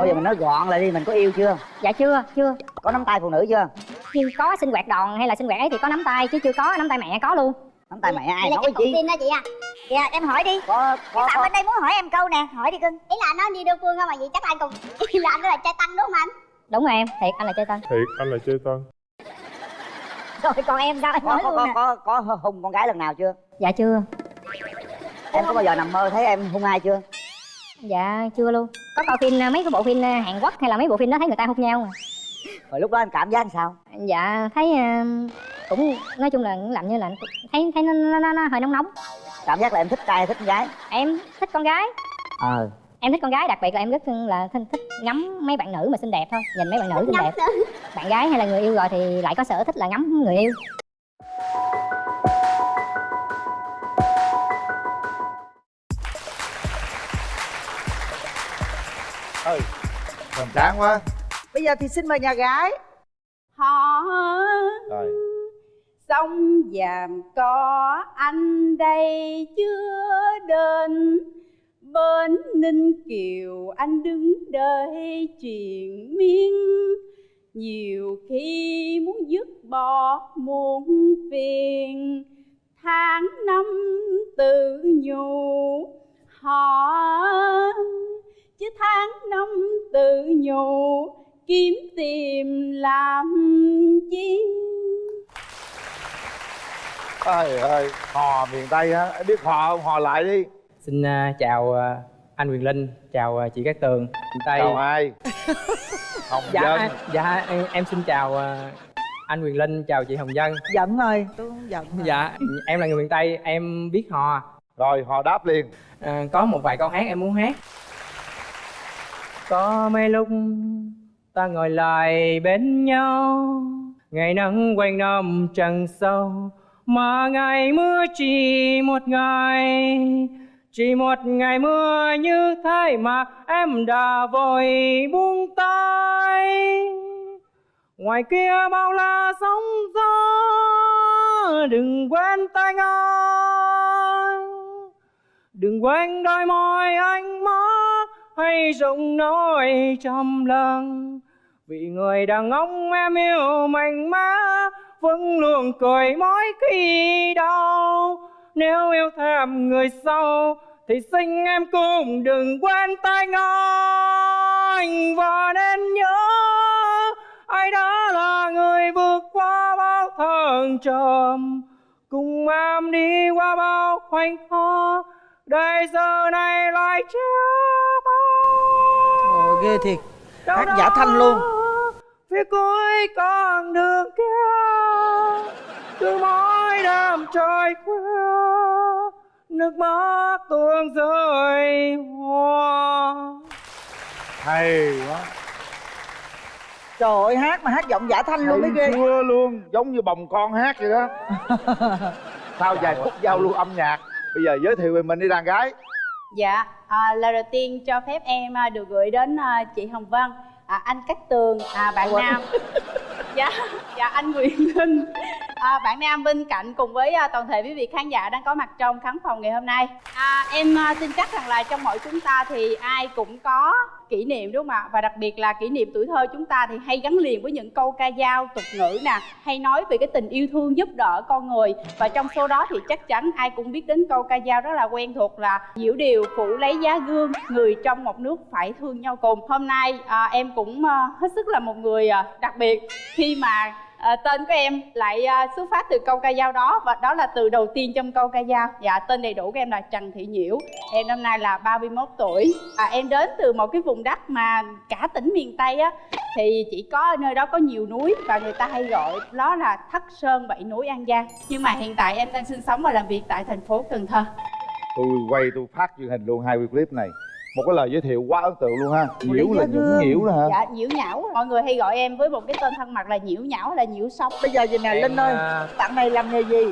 bây giờ mình nói gọn lại đi mình có yêu chưa? Dạ chưa chưa. Có nắm tay phụ nữ chưa? Khi có sinh hoạt đòn hay là sinh hoạt ấy thì có nắm tay chứ chưa có nắm tay mẹ có luôn. Nắm tay mẹ ai là nói gì tin đó chị à. Dạ em hỏi đi. Có có, Phạm có. bên đây muốn hỏi em câu nè Hỏi đi cưng. Ý là nó đi đơn phương không mà vậy chắc anh cùng. Ý là anh đó là trai tăng đúng không anh? Đúng rồi em thiệt anh là chơi tân thiệt anh là chơi tân Rồi còn em sao em có nói có luôn có, nè. có có hung con gái lần nào chưa? Dạ chưa. Em có bao giờ nằm mơ thấy em hung ai chưa dạ chưa luôn. Có coi phim mấy cái bộ phim ờ, hàn quốc hay là mấy bộ phim đó thấy người ta hôn nhau mà. rồi lúc đó anh cảm giác làm sao? Dạ thấy ờ, cũng nói chung là cũng làm như là thấy thấy nó, nó, nó, nó hơi nóng nóng. Cảm giác là em thích trai hay thích con gái? Em thích con gái. Ờ. Em thích con gái đặc biệt là em rất là thích, thích ngắm mấy bạn nữ mà xinh đẹp thôi. Nhìn mấy bạn nữ xinh đẹp. bạn gái hay là người yêu rồi thì lại có sở thích là ngắm người yêu ơi hoành tráng quá. Bây giờ thì xin mời nhà gái. Họ rồi. sông vàm có anh đây chưa đến. Bên ninh kiều anh đứng đợi chuyện miên. Nhiều khi muốn dứt bỏ muôn phiền. Tháng năm tự nhủ họ chứ tháng năm tự nhủ kiếm tìm làm chi trời ơi hò miền tây á biết hò không hò lại đi Xin à, chào à, anh Quyền Linh, chào à, chị Cát Tường, miền Tây. chào ai hồng dạ, dân anh- dạ em, em xin chào à, anh Quyền Linh, chào chị Hồng Dân. Giận rồi Tôi không giận rồi. Dạ, em là người miền Tây, em biết hò. rồi hò đáp liền À, có một vài câu hát em muốn hát. Có mấy lúc ta ngồi lại bên nhau, ngày nắng quanh năm trăng sâu, mà ngày mưa chỉ một ngày. Chỉ một ngày mưa như thế mà em đã vội buông tay. Ngoài kia bao la sóng gió đừng quên tay ngon đừng quên đôi môi anh mắt hay giọng nói trầm lặng vì người đàn ông em yêu mạnh mẽ vẫn luôn cười mỗi khi đau. Nếu yêu thèm người sau, thì xin em cũng đừng quên tay anh và nên nhớ, ai đó là người vượt qua bao thăng trầm. Cùng em đi qua bao khoảnh khắc đời giờ này lại chia tay Ồ ghê thiệt. Đâu Hát giả thanh luôn. phía cuối con đường kia. Cứ mỗi đêm trời khuya nước mắt tuôn rơi hoa. Hay quá. Trời ơi hát mà hát giọng giả thanh luôn mới ghê. chưa luôn giống như bồng con hát vậy đó. Sau vài phút giao lưu âm nhạc bây giờ giới thiệu về mình đi đàn gái. Dạ, à, lời đầu tiên cho phép em à, được gửi đến à, chị Hồng Vân, à, anh Cát Tường, à, bạn Nam. dạ, dạ anh Nguyễn Linh, à, bạn Nam bên cạnh cùng với à, toàn thể quý vị khán giả đang có mặt trong khán phòng ngày hôm nay. À, em à, tin chắc rằng là trong mỗi chúng ta thì ai cũng có kỷ niệm đúng không ạ? Và đặc biệt là kỷ niệm tuổi thơ chúng ta thì hay gắn liền với những câu ca dao, tục ngữ nè, hay nói về cái tình yêu thương giúp đỡ con người. Và trong số đó thì chắc chắn ai cũng biết đến câu ca dao rất là quen thuộc là Diễu điều phủ lấy giá gương, người trong một nước phải thương nhau cùng. Hôm nay à, em cũng à, hết sức là một người à, đặc biệt khi khi mà à, tên của em lại à, xuất phát từ câu ca dao đó và đó là từ đầu tiên trong câu ca dao. Dạ tên đầy đủ của em là Trần Thị Nhiễu. Em năm nay là 31 tuổi. À, em đến từ một cái vùng đất mà cả tỉnh miền Tây á thì chỉ có nơi đó có nhiều núi và người ta hay gọi đó là Thất Sơn Bảy Núi An Giang. Nhưng mà hiện tại em đang sinh sống và làm việc tại thành phố Cần Thơ. tôi quay tôi phát truyền hình luôn hai video clip này một cái lời giới thiệu quá ấn tượng luôn ha. Nhiễu là nhũng nhiễu đó hả? Dạ nhiễu nhão. Mọi người hay gọi em với một cái tên thân mật là nhiễu nhão hay là nhiễu sông. Bây giờ vậy nè Linh ơi à, Bạn này làm nghề gì?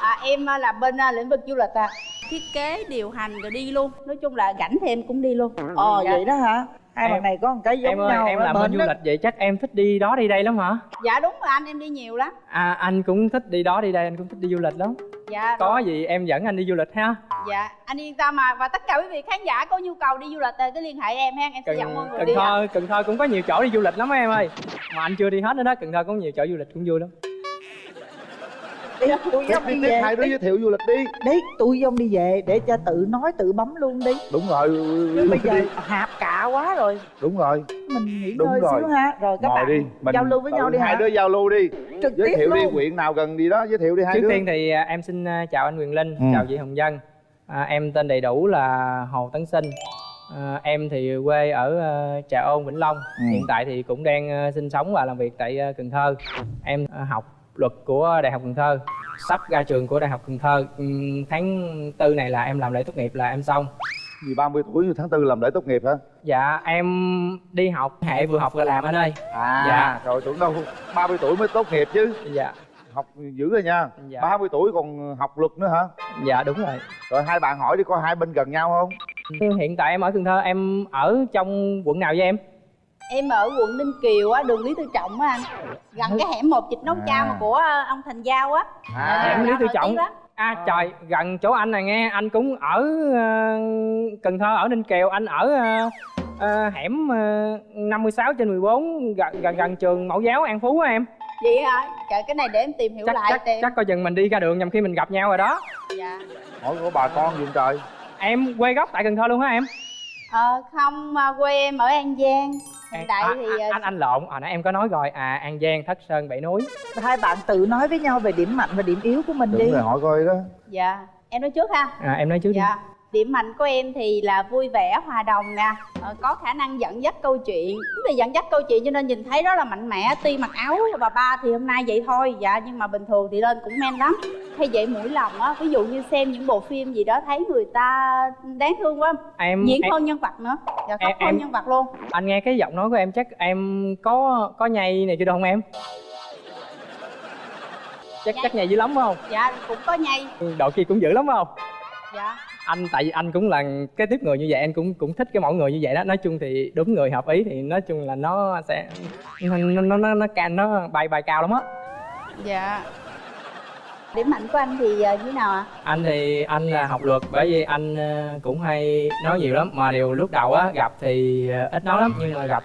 À, em à, làm bên à, lĩnh vực du lịch à. Thiết kế điều hành rồi đi luôn. Nói chung là rảnh thì em cũng đi luôn. Ờ Dạ. vậy đó hả? Hai Em- bạn này có một cái giống em ơi nhau em làm bên du đó. lịch vậy chắc em thích đi đó đi đây lắm hả? Dạ đúng rồi anh em đi nhiều lắm. À anh cũng thích đi đó đi đây anh cũng thích đi du lịch lắm dạ có rồi. gì em dẫn anh đi du lịch ha? Dạ anh yên tâm mà và tất cả quý vị khán giả có nhu cầu đi du lịch thì cứ liên hệ em ha. Em sẽ cần, dẫn mọi người cần đi thơ cần thơ cũng có nhiều chỗ đi du lịch lắm em ơi. Mà anh chưa đi hết nữa đó cần thơ cũng nhiều chỗ du lịch cũng vui lắm đi tôi tiếp dông đi đi về hai đứa đi, giới thiệu du lịch đi. Đi tôi dông đi về để cho tự nói tự bấm luôn đi. Đúng rồi. Chứ bây giờ đi. hạp cả quá rồi. Đúng rồi. Mình nghỉ Đúng ngơi rồi. xíu ha. Rồi các ngồi bạn đi mình giao lưu với nhau đi hai hả? đứa giao lưu đi. Trực giới tiếp thiệu đi luôn. huyện nào gần đi đó giới thiệu đi hai trước đứa. tiên thì à, em xin à, chào anh Quyền Linh Ừ. chào chị Hồng Dân à, em tên đầy đủ là Hồ Tấn Sinh. À, em thì quê ở à, Trà Ôn Vĩnh Long. Ừ. hiện tại thì cũng đang à, sinh sống và làm việc tại à, Cần Thơ. Em à, học luật của Đại học Cần Thơ sắp ra trường của Đại học Cần Thơ. Ừm, tháng tư này là em làm lễ tốt nghiệp là em xong. Gì 30 tuổi tháng tư làm lễ tốt nghiệp hả? Dạ em đi học hệ vừa học vừa làm anh ơi. À Dạ. rồi tưởng đâu 30 tuổi mới tốt nghiệp chứ. Dạ. Học dữ rồi nha. Dạ. 30 tuổi còn học luật nữa hả? Dạ đúng rồi. Rồi hai bạn hỏi đi có hai bên gần nhau không? Hiện tại em ở Cần Thơ em ở trong quận nào với em em ở quận ninh kiều á đường lý tư trọng á anh. Gần cái hẻm một vịt nấu À. chao mà của ờ, ông thành giao á. À Hẻm Lý Giao Tư Trọng. À trời, gần chỗ anh này nghe, anh cũng ở ờ, Cần Thơ, ở Ninh Kiều, anh ở ờ, ờ, hẻm uh, 56 trên 14, gần, gần gần trường mẫu giáo An Phú á em. Vậy hả? Trời cái này để em tìm hiểu chắc, lại chắc, tìm. chắc coi chừng mình đi ra đường nhằm khi mình gặp nhau rồi đó. Dạ. Hỏi của bà con gì trời. Em quê gốc tại Cần Thơ luôn hả em? ờ không à, quê em ở an giang hiện tại à, thì à, ờ, anh anh lộn, hồi nãy em có nói rồi, à An Giang, Thất Sơn, Bảy Núi. Hai bạn tự nói với nhau về điểm mạnh và điểm yếu của mình đúng đi. rồi hỏi coi đó. Dạ em nói trước ha. À, Em nói trước đi. Dạ điểm mạnh của em thì là vui vẻ hòa đồng nè. Ờ, có khả năng dẫn dắt câu chuyện. Vì dẫn dắt câu chuyện cho nên nhìn thấy rất là mạnh mẽ tuy mặc áo bà ba thì hôm nay vậy thôi. Dạ nhưng mà bình thường thì lên cũng men lắm. Hay vậy mũi lòng á ví dụ như xem những bộ phim gì đó thấy người ta đáng thương quá. Em, diễn em hơn nhân vật nữa. Dạ khóc Em- hơn em- nhân vật luôn. anh nghe cái giọng nói của em chắc em có có nhây này chưa được không em? Chắc chắc nhây dữ lắm phải không? dạ cũng có nhây. Độ kia cũng dữ lắm phải không? dạ anh tại vì anh cũng là cái tiếp người như vậy anh cũng cũng thích cái mẫu người như vậy đó. Nói chung thì đúng người hợp ý thì nói chung là nó sẽ nó nó nó nó, nó, ca- nó bay bay cao lắm á. Dạ. Điểm mạnh của anh thì ờ, như nào ạ? Anh thì anh là học luật bởi vì anh ờ, cũng hay nói nhiều lắm. Mà điều lúc đầu á gặp thì ờ, ít nói lắm. Nhưng mà gặp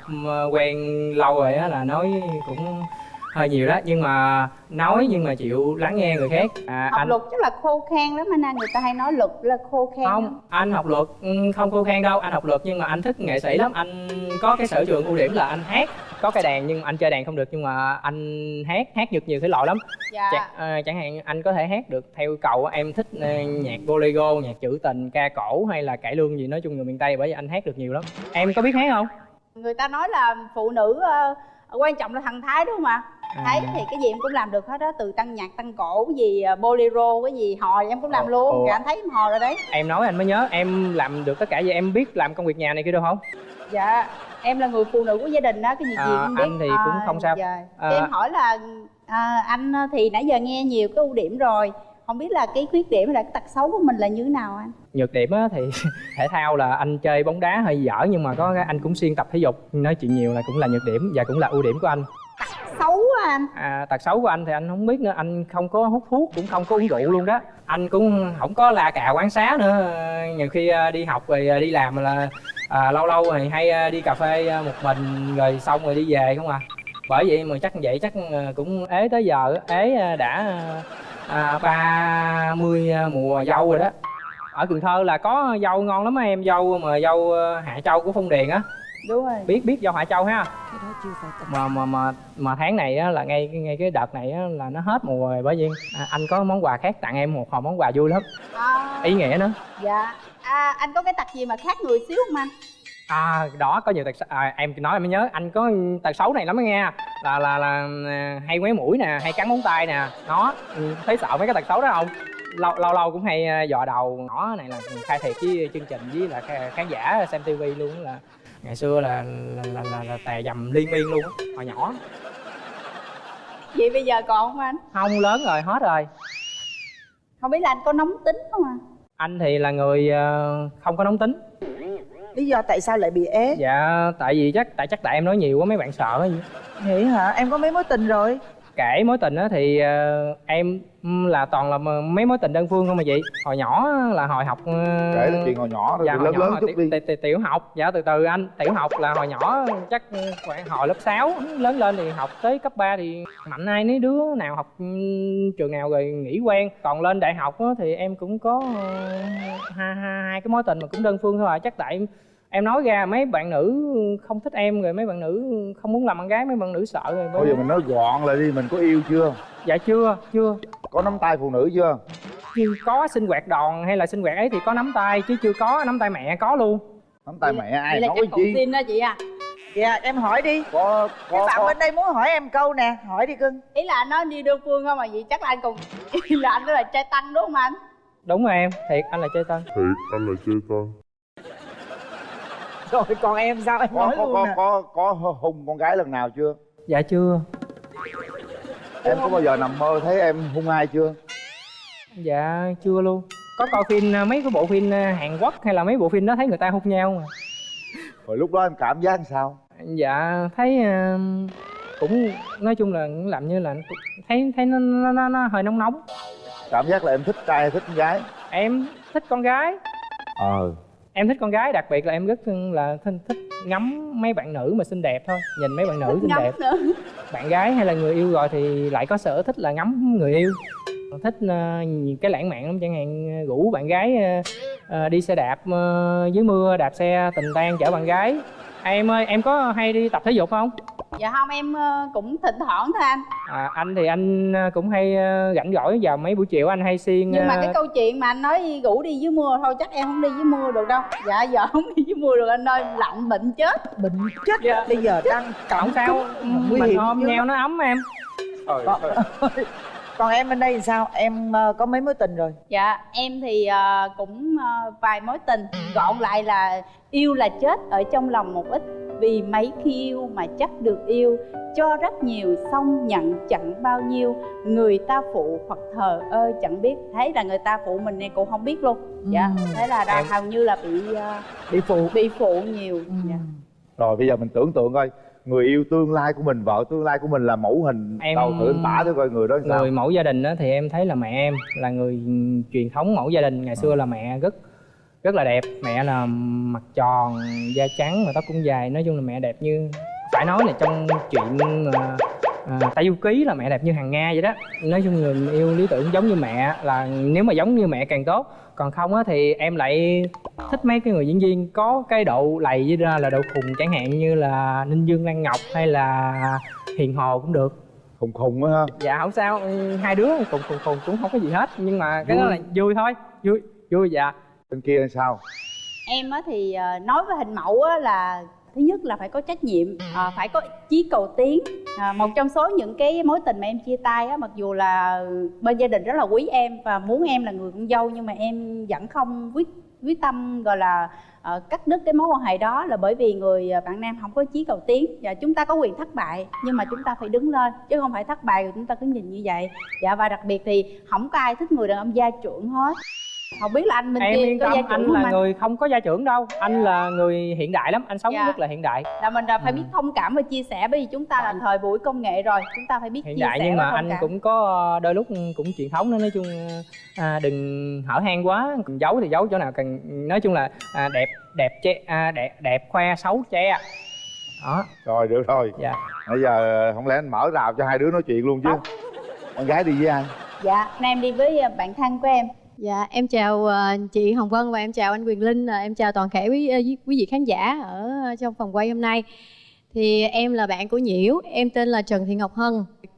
quen lâu rồi á là nói cũng hơi nhiều đó nhưng mà nói nhưng mà chịu lắng nghe người khác. À, học anh luật chắc là khô khan lắm anh người ta hay nói luật là khô khan không anh học luật ừ, không khô khan đâu anh học luật nhưng mà anh thích nghệ sĩ lắm. Anh có cái sở trường ưu điểm là anh hát có cái đàn nhưng anh chơi đàn không được nhưng mà anh hát hát được nhiều thể loại lắm. Dạ. Chà, ờ, chẳng hạn anh có thể hát được theo cầu em thích ờ, nhạc bolero nhạc trữ tình ca cổ hay là cải lương gì nói chung người miền tây bởi vì anh hát được nhiều lắm. Em có biết hát không? Người ta nói là phụ nữ ờ, quan trọng là thần thái đúng không ạ? À. thấy thì cái gì em cũng làm được hết đó từ tăng nhạc tăng cổ cái gì ờ, bolero cái gì hò em cũng làm Ồ, luôn ồ. dạ anh thấy em hò rồi đấy em nói anh mới nhớ em làm được tất cả vậy em biết làm công việc nhà này kia được không dạ em là người phụ nữ của gia đình đó cái gì gì À, cũng biết anh thì cũng không sao. dạ. À. Em hỏi là à, anh thì nãy giờ nghe nhiều cái ưu điểm rồi không biết là cái khuyết điểm hay là cái tật xấu của mình là như thế nào anh nhược điểm á thì thể thao là anh chơi bóng đá hơi dở nhưng mà có anh cũng xuyên tập thể dục nói chuyện nhiều là cũng là nhược điểm và cũng là ưu điểm của anh xấu á anh à, tật xấu của anh thì anh không biết nữa. Anh không có hút thuốc cũng không có uống rượu luôn đó. Anh cũng không có la cà quán xá nữa. Nhiều khi à, đi học rồi à, đi làm là à, lâu lâu thì hay à, đi cà phê à, một mình rồi xong rồi đi về không à. Bởi vậy mà chắc vậy chắc à, cũng ế tới giờ ế à, đã à, ba mươi mùa dâu rồi đó. Ở Cần Thơ là có dâu ngon lắm em dâu mà dâu à, Hạ Châu của Phong Điền á. Đúng rồi. Biết biết dâu Hạ Châu ha mà mà mà mà tháng này á, là ngay ngay cái đợt này á, là nó hết mùa rồi bởi vì à, anh có món quà khác tặng em một hộp món quà vui lắm. À, ý nghĩa nữa dạ. À, anh có cái tật gì mà khác người xíu không anh? À đó có nhiều tật à, em nói em mới nhớ anh có tật xấu này lắm đó nghe. Là là là à, hay ngoé mũi nè hay cắn móng tay nè. Nó ừ, thấy sợ mấy cái tật xấu đó không? Lâu lâu lâu cũng hay à, dò đầu. Nhỏ này là khai thiệt với chương trình với là khán giả xem tivi luôn là ngày xưa là là là, là, là tè dầm liên miên luôn á hồi nhỏ. Vậy bây giờ còn không anh? Không lớn rồi hết rồi. Không biết là anh có nóng tính không à anh thì là người ờ, không có nóng tính. Lý do tại sao lại bị ế? Dạ tại vì chắc tại chắc tại em nói nhiều quá mấy bạn sợ gì vậy hả? Em có mấy mối tình rồi kể mối tình á thì ờ, em ừm, là toàn là mấy mối tình đơn phương không mà chị? Hồi nhỏ là hồi học ờ, kể chuyện hồi nhỏ rồi dạ, hồi lớn nhỏ lớn chút tiểu, đi. tiểu, học dạ từ từ anh tiểu học là hồi nhỏ chắc khoảng hồi lớp 6 lớn lên thì học tới cấp 3 thì mạnh ai nấy đứa nào học ừm, trường nào rồi nghỉ quen. Còn lên đại học á, thì em cũng có ờ, hai, hai, hai cái mối tình mà cũng đơn phương thôi à chắc tại em nói ra mấy bạn nữ không thích em rồi mấy bạn nữ không muốn làm bạn gái mấy bạn nữ sợ rồi bây giờ mình nói gọn lại đi mình có yêu chưa? Dạ chưa chưa. Có nắm tay phụ nữ chưa? Chưa có sinh hoạt đòn hay là sinh hoạt ấy thì có nắm tay chứ chưa có nắm tay mẹ có luôn. Nắm tay mẹ ai nói chi? xin đó chị à. Dạ em hỏi đi. Có cái có, bạn có. bên đây muốn hỏi em câu nè hỏi đi cưng. Ý là nó đi đơn phương không mà vậy chắc là anh cùng là anh đó là trai tăng đúng không anh? Đúng rồi em thiệt anh là chơi tân Thiệt, anh là chơi con rồi còn em sao? Em có nói có luôn có, nè. có có hung con gái lần nào chưa? Dạ chưa. Em có bao giờ nằm mơ thấy em hung ai chưa? Dạ chưa luôn. Có coi phim à, mấy cái bộ phim à, Hàn Quốc hay là mấy bộ phim đó thấy người ta hôn nhau mà. Rồi lúc đó em cảm giác sao? Dạ thấy à, cũng nói chung là cũng làm như là thấy thấy nó, nó, nó, nó hơi nóng nóng. Cảm giác là em thích trai hay thích con gái? Em thích con gái. Ờ em thích con gái đặc biệt là em rất là thích, thích ngắm mấy bạn nữ mà xinh đẹp thôi. Nhìn mấy bạn nữ xinh đẹp. nữa. Bạn gái hay là người yêu rồi thì lại có sở thích là ngắm người yêu. Thích uh, cái lãng mạn lắm chẳng hạn rủ bạn gái ờ, ờ, đi xe đạp ờ, dưới mưa đạp xe tình tang chở bạn gái. Em ơi em có hay đi tập thể dục không dạ không em ờ, cũng thỉnh thoảng thôi anh. À, anh thì anh ờ, cũng hay ờ, rảnh rỗi vào mấy buổi chiều anh hay xuyên nhưng mà cái câu chuyện mà anh nói rủ đi dưới mưa thôi chắc em không đi dưới mưa được đâu. Dạ giờ không đi dưới mưa được anh ơi lạnh bệnh chết. Bệnh chết? Dạ. bây giờ đang cảm không sao nguy mình hiểm ôm nhau nó ấm em. Trời Còn- ơi. còn em bên đây thì sao? Em có mấy mối tình rồi? Dạ em thì cũng vài mối tình. Gọn lại là yêu là chết ở trong lòng một ít vì mấy khi yêu mà chắc được yêu cho rất nhiều xong nhận chẳng bao nhiêu. Người ta phụ hoặc thờ ơ chẳng biết. Thế là người ta phụ mình này cũng không biết luôn. Dạ Ừ. thế là đã Em- hầu như là bị ờ, bị phụ. bị phụ nhiều. Dạ. rồi bây giờ mình tưởng tượng coi người yêu tương lai của mình vợ tương lai của mình là mẫu hình Em- đầu thử anh tả thử coi người đó làm sao? người mẫu gia đình đó thì em thấy là mẹ em là người truyền thống mẫu gia đình. Ngày xưa là mẹ rất rất là đẹp. Mẹ là mặt tròn da trắng mà tóc cũng dài. Nói chung là mẹ đẹp như phải nói là trong chuyện à, à, Tây Du Ký là mẹ đẹp như hàng Nga vậy đó. Nói chung người yêu lý tưởng giống như mẹ là nếu mà giống như mẹ càng tốt. Còn không á thì em lại thích mấy cái người diễn viên có cái độ lầy với ra là độ khùng chẳng hạn như là Ninh Dương Lan Ngọc hay là Hiền Hồ cũng được. Khùng khùng á ha. Dạ không sao. Hai đứa cùng cùng cùng cũng không có gì hết. Nhưng mà cái đó là vui thôi. Vui vui dạ bên kia làm sao? Em á thì ờ, nói về hình mẫu á là thứ nhất là phải có trách nhiệm ờ, phải có chí cầu tiến. À, một trong số những cái mối tình mà em chia tay á mặc dù là bên gia đình rất là quý em và muốn em là người con dâu nhưng mà em vẫn không quyết quyết tâm gọi là uh, cắt đứt cái mối quan hệ đó là bởi vì người bạn nam không có chí cầu tiến. Và chúng ta có quyền thất bại nhưng mà chúng ta phải đứng lên chứ không phải thất bại rồi chúng ta cứ nhìn như vậy. Dạ và đặc biệt thì không có ai thích người đàn ông gia trưởng hết không biết là anh bên em kia yên có tâm gia anh trưởng không là anh? người không có gia trưởng đâu. Anh là người hiện đại lắm anh sống Dạ. rất là hiện đại. Là mình là phải biết thông cảm và chia sẻ bởi vì chúng ta là thời buổi công nghệ rồi chúng ta phải biết hiện chia đại sẻ nhưng và mà thông anh cảm. cũng có đôi lúc cũng truyền thống nữa nói chung à, đừng hở hang quá. Giấu thì giấu chỗ nào cần nói chung là à, đẹp đẹp che à, đẹp đẹp khoe xấu che. Đó. Rồi được rồi. Dạ. Bây giờ không lẽ anh mở rào cho hai đứa nói chuyện luôn chứ? Con gái đi với ai dạ nay em đi với bạn thân của em Dạ, em chào ờ, chị Hồng Vân và em chào anh Quyền Linh, Ờ, em chào toàn thể quý, ờ, quý quý vị khán giả ở ờ, trong phòng quay hôm nay. Thì em là bạn của Nhiễu, em tên là Trần Thị Ngọc Hân.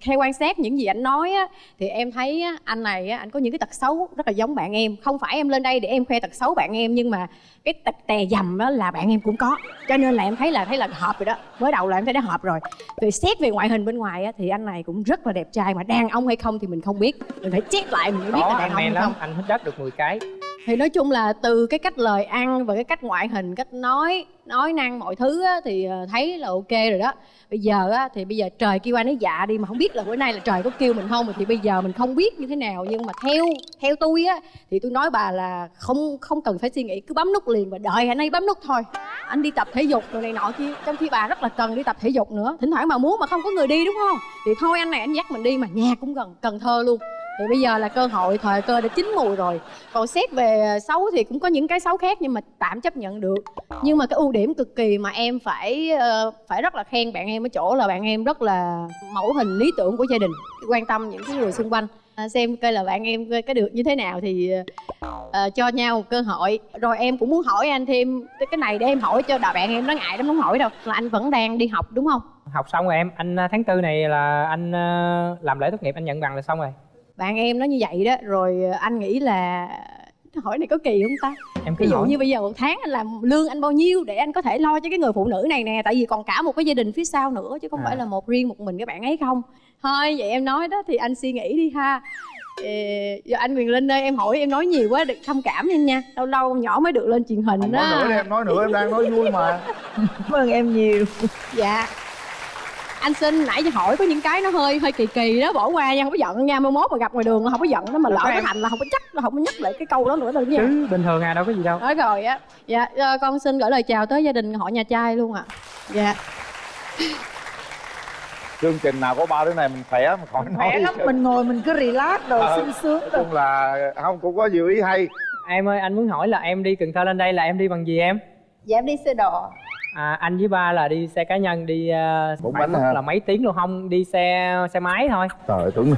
Theo quan sát những gì anh nói á, thì em thấy á, anh này á, anh có những cái tật xấu rất là giống bạn em. Không phải em lên đây để em khoe tật xấu bạn em nhưng mà cái tật tè dầm đó là bạn em cũng có. Cho nên là em thấy là thấy là hợp rồi đó. Mới đầu là em thấy đã hợp rồi. Về xét về ngoại hình bên ngoài á, thì anh này cũng rất là đẹp trai mà đàn ông hay không thì mình không biết. Mình phải check lại mình mới biết có là đàn ông hay không. anh thích đất được 10 cái thì nói chung là từ cái cách lời ăn và cái cách ngoại hình cách nói nói năng mọi thứ á, thì ờ, thấy là ok rồi đó. Bây giờ á, thì bây giờ trời kêu anh ấy dạ đi mà không biết là bữa nay là trời có kêu mình không thì bây giờ mình không biết như thế nào. Nhưng mà theo theo tôi á thì tôi nói bà là không không cần phải suy nghĩ cứ bấm nút liền và đợi anh ấy bấm nút thôi. Anh đi tập thể dục rồi này nọ kia trong khi bà rất là cần đi tập thể dục nữa. Thỉnh thoảng mà muốn mà không có người đi đúng không? Thì thôi anh này anh dắt mình đi mà nhà cũng gần cần thơ luôn thì bây giờ là cơ hội thời cơ đã chín mùi rồi. Còn xét về xấu thì cũng có những cái xấu khác nhưng mà tạm chấp nhận được. Nhưng mà cái ưu điểm cực kỳ mà em phải ờ, phải rất là khen bạn em ở chỗ là bạn em rất là mẫu hình lý tưởng của gia đình quan tâm những cái người xung quanh. À, xem coi là bạn em cái được như thế nào thì ờ, cho nhau một cơ hội. Rồi em cũng muốn hỏi anh thêm cái này để em hỏi cho đà bạn em nó ngại lắm không hỏi đâu. Là anh vẫn đang đi học đúng không? Học xong rồi em anh à, tháng tư này là anh ờ, làm lễ tốt nghiệp anh nhận bằng là xong rồi bạn em nó như vậy đó rồi anh nghĩ là hỏi này có kỳ không ta? Em cứ ví dụ hỏi. như bây giờ một tháng anh làm lương anh bao nhiêu để anh có thể lo cho cái người phụ nữ này nè tại vì còn cả một cái gia đình phía sau nữa chứ không À. phải là một riêng một mình cái bạn ấy không? Thôi vậy em nói đó thì anh suy nghĩ đi ha. Ờ, giờ anh Quyền Linh ơi em hỏi em nói nhiều quá được thông cảm em nha. Lâu lâu nhỏ mới được lên truyền hình không nói nữa đi đó em nói nữa em đang nói vui mà. Cảm ơn em nhiều. Dạ anh xin nãy giờ hỏi có những cái nó hơi hơi kỳ kỳ đó bỏ qua nha không có giận nha mai mốt mà gặp ngoài đường không có giận đó mà lỡ cái thành là không có chắc không có nhắc lại cái câu đó nữa đâu nha. Chứ bình thường à đâu có gì đâu. Nói rồi á. Dạ ờ, con xin gửi lời chào tới gia đình họ nhà trai luôn ạ. Dạ. Chương trình nào có ba đứa này mình khỏe mà khỏi nói khỏe lắm mình ngồi mình cứ relax đồ Ờ. sung sướng nói chung là không cũng có nhiều ý hay. Em ơi anh muốn hỏi là em đi cần thơ lên đây là em đi bằng gì em? Dạ em đi xe đò à, anh với ba là đi xe cá nhân đi uh, Bốn bánh hả? là mấy tiếng luôn không đi xe xe máy thôi trời ơi, tưởng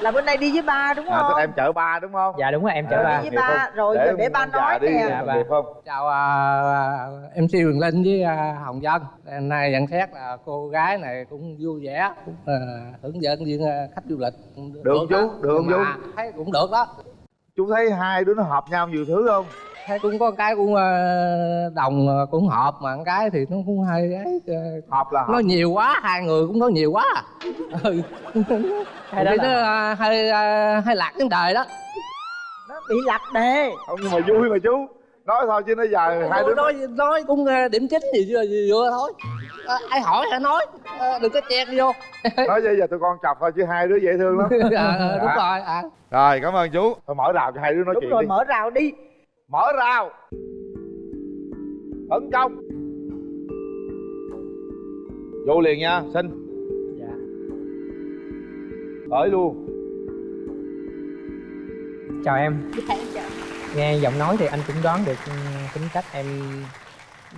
là bên đây đi với ba đúng à, không tức em chở ba đúng không dạ đúng rồi em chở À, ba với nghiệp ba, không? rồi giờ để ba nói đi nè. Dạ, ba. không chào uh, MC Quyền Linh với à, Hồng Dân hôm nay nhận xét là cô gái này cũng vui vẻ cũng uh, hướng dẫn viên à, khách du lịch cũng Được chú, đó. được chú. thấy cũng được đó chú thấy hai đứa nó hợp nhau nhiều thứ không thấy cũng có cái cũng à, đồng à, cũng hợp mà một cái thì nó cũng hơi ấy à, hợp là hợp. nói nhiều quá hai người cũng nói nhiều quá. Ừ. Hay Hay đó là- nó hơi à, hơi lạc vấn đề đó. Nó bị lạc đề. Không nhưng mà vui mà chú. Nói thôi chứ nó giờ hai đứa nói nói cũng à, điểm chính gì vừa vừa thôi. À, ai hỏi hãy nói? À, đừng có chen vô. Nói bây giờ tụi con chọc thôi chứ hai đứa dễ thương lắm. À, đúng rồi à. rồi cảm ơn chú. Thôi mở rào cho hai đứa nói đúng chuyện rồi đi. mở rào đi mở rào tấn công. Vô liền nha xin. Dạ. Tới luôn. Chào em. Dạ em chào. Nghe giọng nói thì anh cũng đoán được ừ, tính cách em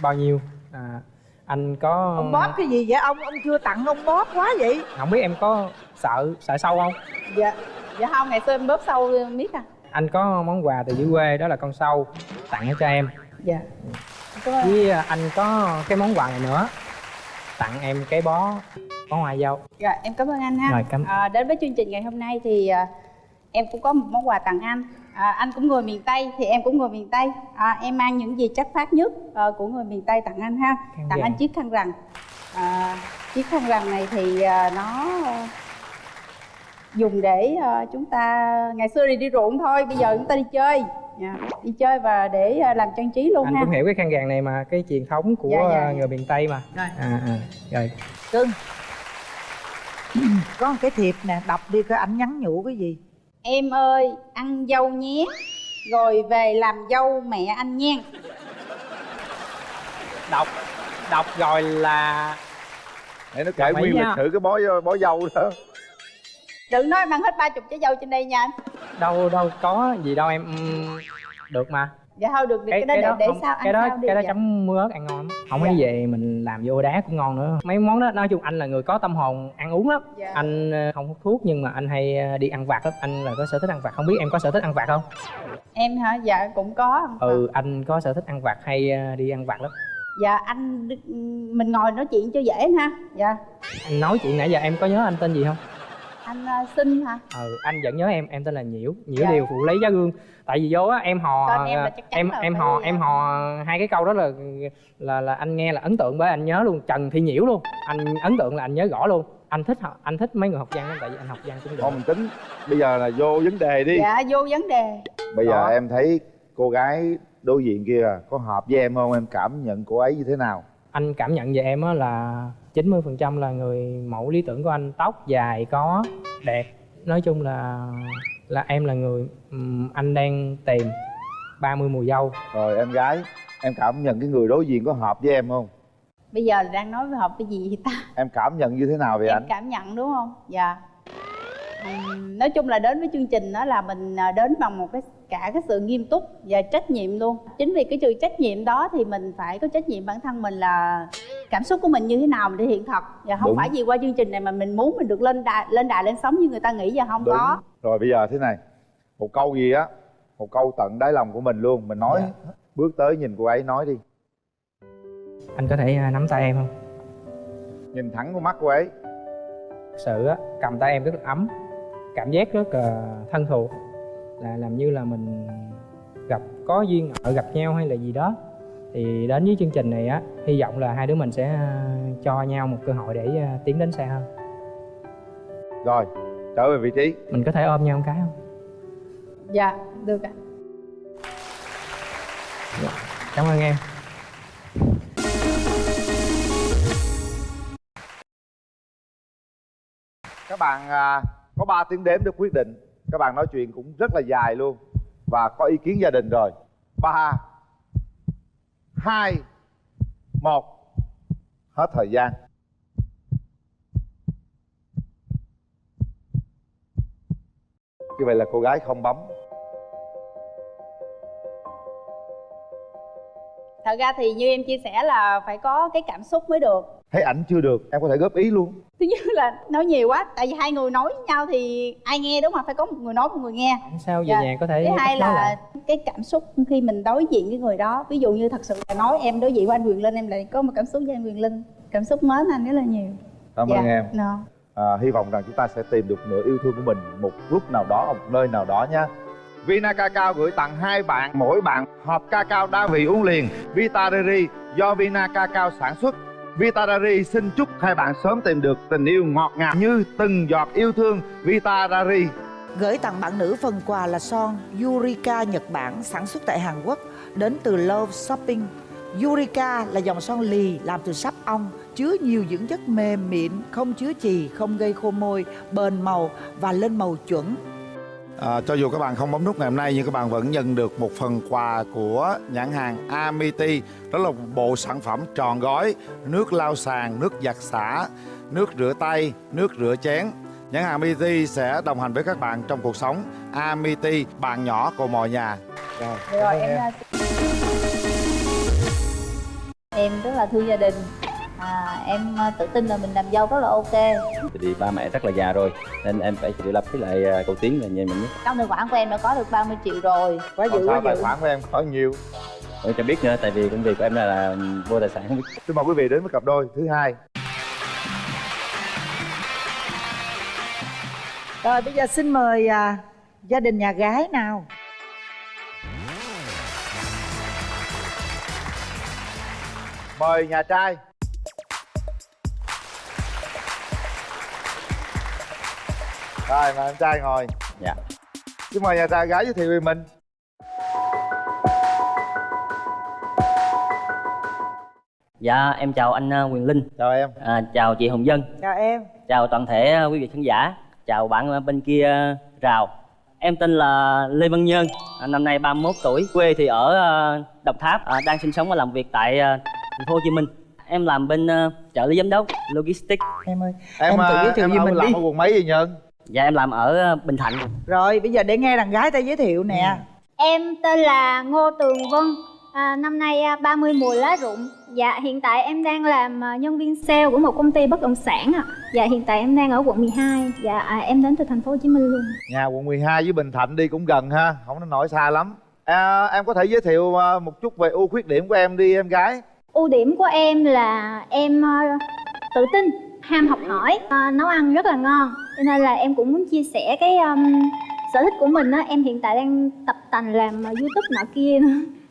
bao nhiêu. À, anh có ông bóp cái gì vậy? Ông ông chưa tặng ông bóp quá vậy. Không biết em có sợ sợ sâu không? Dạ. Dạ không ngày xưa em bóp sâu miết à anh có món quà từ dưới quê đó là con sâu tặng cho em dạ với à, anh có cái món quà này nữa tặng em cái bó bó hoa dâu Dạ, em cảm ơn anh ha. Rồi, cảm- À, đến với chương trình ngày hôm nay thì à, em cũng có một món quà tặng anh. À, anh cũng người miền Tây thì em cũng người miền Tây. À, em mang những gì chất phát nhất à, của người miền Tây tặng anh ha. Khăn tặng vàng. anh chiếc khăn rằn. À, chiếc khăn rằn này thì à, nó dùng để à, chúng ta ngày xưa thì đi ruộng thôi, bây giờ chúng ta đi chơi. Dạ, đi chơi và để à, làm trang trí luôn anh ha. cũng hiểu cái khăn vàng này mà cái truyền thống của Dạ, dạ, à, dạ. người miền tây mà Rồi. à, à, rồi cưng có một cái thiệp nè đọc đi coi ảnh nhắn nhủ cái gì Em ơi, ăn dâu nhé. Rồi về làm dâu mẹ anh nha. đọc đọc rồi là để nó kể nguyên lịch sử cái bó bó dâu đó Đừng nói mang hết ba chục trái dâu trên đây nha anh. đâu đâu có gì đâu em Ừm, được mà Dạ thôi được, được cái, đó để, để không- sao ăn cái đó sao cái đó dạ. chấm ớt ăn ngon lắm không Dạ. ấy về mình làm vô đá cũng ngon nữa mấy món đó nói chung anh là người có tâm hồn ăn uống lắm Dạ. anh ờ, không hút thuốc nhưng mà anh hay ờ, đi ăn vặt lắm anh là có sở thích ăn vặt không biết em có sở thích ăn vặt không Em hả? Dạ cũng có. ừ anh có sở thích ăn vặt hay ờ, đi ăn vặt lắm Dạ anh mình ngồi nói chuyện cho dễ ha. Dạ. anh nói chuyện nãy giờ em có nhớ anh tên gì không Anh uh, xin hả? ừ anh vẫn nhớ em em tên là nhiễu. Nhiễu Dạ. điều phụ lấy giá gương. Tại vì vô á em hò em là chắc chắn em là em hò em hò hai cái câu đó là là là anh nghe là ấn tượng bởi anh nhớ luôn. Trần thị nhiễu luôn. Anh ấn tượng là anh nhớ rõ luôn. Anh thích anh thích mấy người học văn lắm tại vì anh học văn cũng được. Thôi mình tính. Bây giờ là vô vấn đề đi. Dạ vô vấn đề. bây giờ Đó. em thấy cô gái đối diện kia có hợp với em không? Em cảm nhận cô ấy như thế nào? Anh cảm nhận về em á là 90% là người mẫu lý tưởng của anh tóc dài có đẹp. Nói chung là là em là người anh đang tìm 30 mùa dâu. Rồi em gái em cảm nhận cái người đối diện có hợp với em không? Bây giờ đang nói về hợp cái gì vậy ta? Em cảm nhận như thế nào về em anh? cảm nhận đúng không? Dạ. Nói chung là đến với chương trình đó là mình à, đến bằng một cái cả cái sự nghiêm túc và trách nhiệm luôn. Chính vì cái sự trách nhiệm đó thì mình phải có trách nhiệm bản thân mình là cảm xúc của mình như thế nào mình thể hiện thật. Và không Đúng. phải vì qua chương trình này mà mình muốn mình được lên đài lên đài lên sóng như người ta nghĩ giờ không Đúng. có. Rồi bây giờ thế này. Một câu gì á? Một câu tận đáy lòng của mình luôn. Mình nói bước tới nhìn cô ấy nói đi. Anh có thể à, nắm tay em không? Nhìn thẳng vào mắt cô ấy. Thật sự á cầm tay em rất là ấm. Cảm giác rất là thân thuộc. Là làm như là mình gặp có duyên ở gặp nhau hay là gì đó thì đến với chương trình này á hy vọng là hai đứa mình sẽ à, cho nhau một cơ hội để à, tiến đến xa hơn. Rồi trở về vị trí. Mình có thể ôm nhau một cái không? Dạ được ạ. Cảm ơn em. Các bạn à, có 3 tiếng đếm để quyết định. Các bạn nói chuyện cũng rất là dài luôn và có ý kiến gia đình rồi. Ba hai một. Hết thời gian. Như vậy là cô gái không bấm. Thật ra thì như em chia sẻ là phải có cái cảm xúc mới được. Thấy ảnh chưa được em có thể góp ý luôn thứ nhất là nói nhiều quá tại vì hai người nói với nhau thì ai nghe đúng không phải có một người nói một người nghe. Sao về Dạ. nhà có thể thứ hai là lại. cái cảm xúc khi mình đối diện với người đó ví dụ như thật sự là nói em đối diện với anh Quyền Linh em lại có một cảm xúc với anh Quyền Linh cảm xúc mến anh rất là nhiều. Cảm Dạ, ơn em. No. à, hy vọng rằng chúng ta sẽ tìm được nửa yêu thương của mình một lúc nào đó ở một nơi nào đó nha. Vina Cacao gửi tặng hai bạn mỗi bạn hộp cacao đa vị uống liền. Vita Riri do Vina Cacao sản xuất Vitarari xin chúc hai bạn sớm tìm được tình yêu ngọt ngào như từng giọt yêu thương Vitarari Gửi tặng bạn nữ phần quà là son Yurika Nhật Bản sản xuất tại Hàn Quốc đến từ Love Shopping. Yurika là dòng son lì làm từ sáp ong, chứa nhiều dưỡng chất mềm mịn, không chứa chì, không gây khô môi, bền màu và lên màu chuẩn. À, cho dù các bạn không bấm nút ngày hôm nay nhưng các bạn vẫn nhận được một phần quà của nhãn hàng Amity đó là một bộ sản phẩm tròn gói nước lau sàn, nước giặt xả, nước rửa tay, nước rửa chén. Nhãn hàng Amity sẽ đồng hành với các bạn trong cuộc sống. Amity, bạn nhỏ của mọi nhà. Rồi, rồi em em rất là thương gia đình à, em à, tự tin là mình làm dâu rất là ok thì ba mẹ rất là già rồi nên em phải tự lập với lại à, cầu tiến là nhà mình nhất trong tài khoản của em đã có được 30 triệu rồi Quá Còn dữ sao quá tài khoản của em có nhiều. em chẳng biết nữa tại vì công việc của em là, là vô tài sản không biết Xin mời quý vị đến với cặp đôi thứ hai. Rồi bây giờ xin mời à, gia đình nhà gái nào. Mời nhà trai. Rồi, mời em trai ngồi. dạ Xin mời nhà trai gái giới thiệu về mình. Dạ em chào anh à, Quyền Linh Chào em à, Chào chị Hồng Dân Chào em. Chào toàn thể à, quý vị khán giả Chào bạn à, bên kia rào Em tên là Lê Văn Nhân à, Năm nay 31 tuổi Quê thì ở Đồng Tháp à, Đang sinh sống và làm việc tại thành phố Hồ Chí Minh Em làm bên trợ lý giám đốc Logistics Em ơi, Em, Em tự giới thiệu em ở mình làm đi. ở quận mấy vậy Nhân? Dạ em làm ở à, Bình Thạnh. Rồi bây giờ để nghe đàn gái ta giới thiệu nè. Em tên là Ngô Tường Vân. À, Năm nay à, 30 mùa lá rụng. Dạ hiện tại em đang làm à, nhân viên sale của một công ty bất động sản ạ. Dạ hiện tại em đang ở quận 12 Dạ à, em đến từ thành phố Hồ Chí Minh luôn. Nhà quận 12 với Bình Thạnh đi cũng gần ha, không đến nỗi xa lắm. À, em có thể giới thiệu à, một chút về ưu khuyết điểm của em đi em gái. Ưu điểm của em là em à, tự tin, ham học hỏi, à, nấu ăn rất là ngon Cho nên là em cũng muốn chia sẻ cái um, sở thích của mình á. Em hiện tại đang tập tành làm à, youtube nọ kia.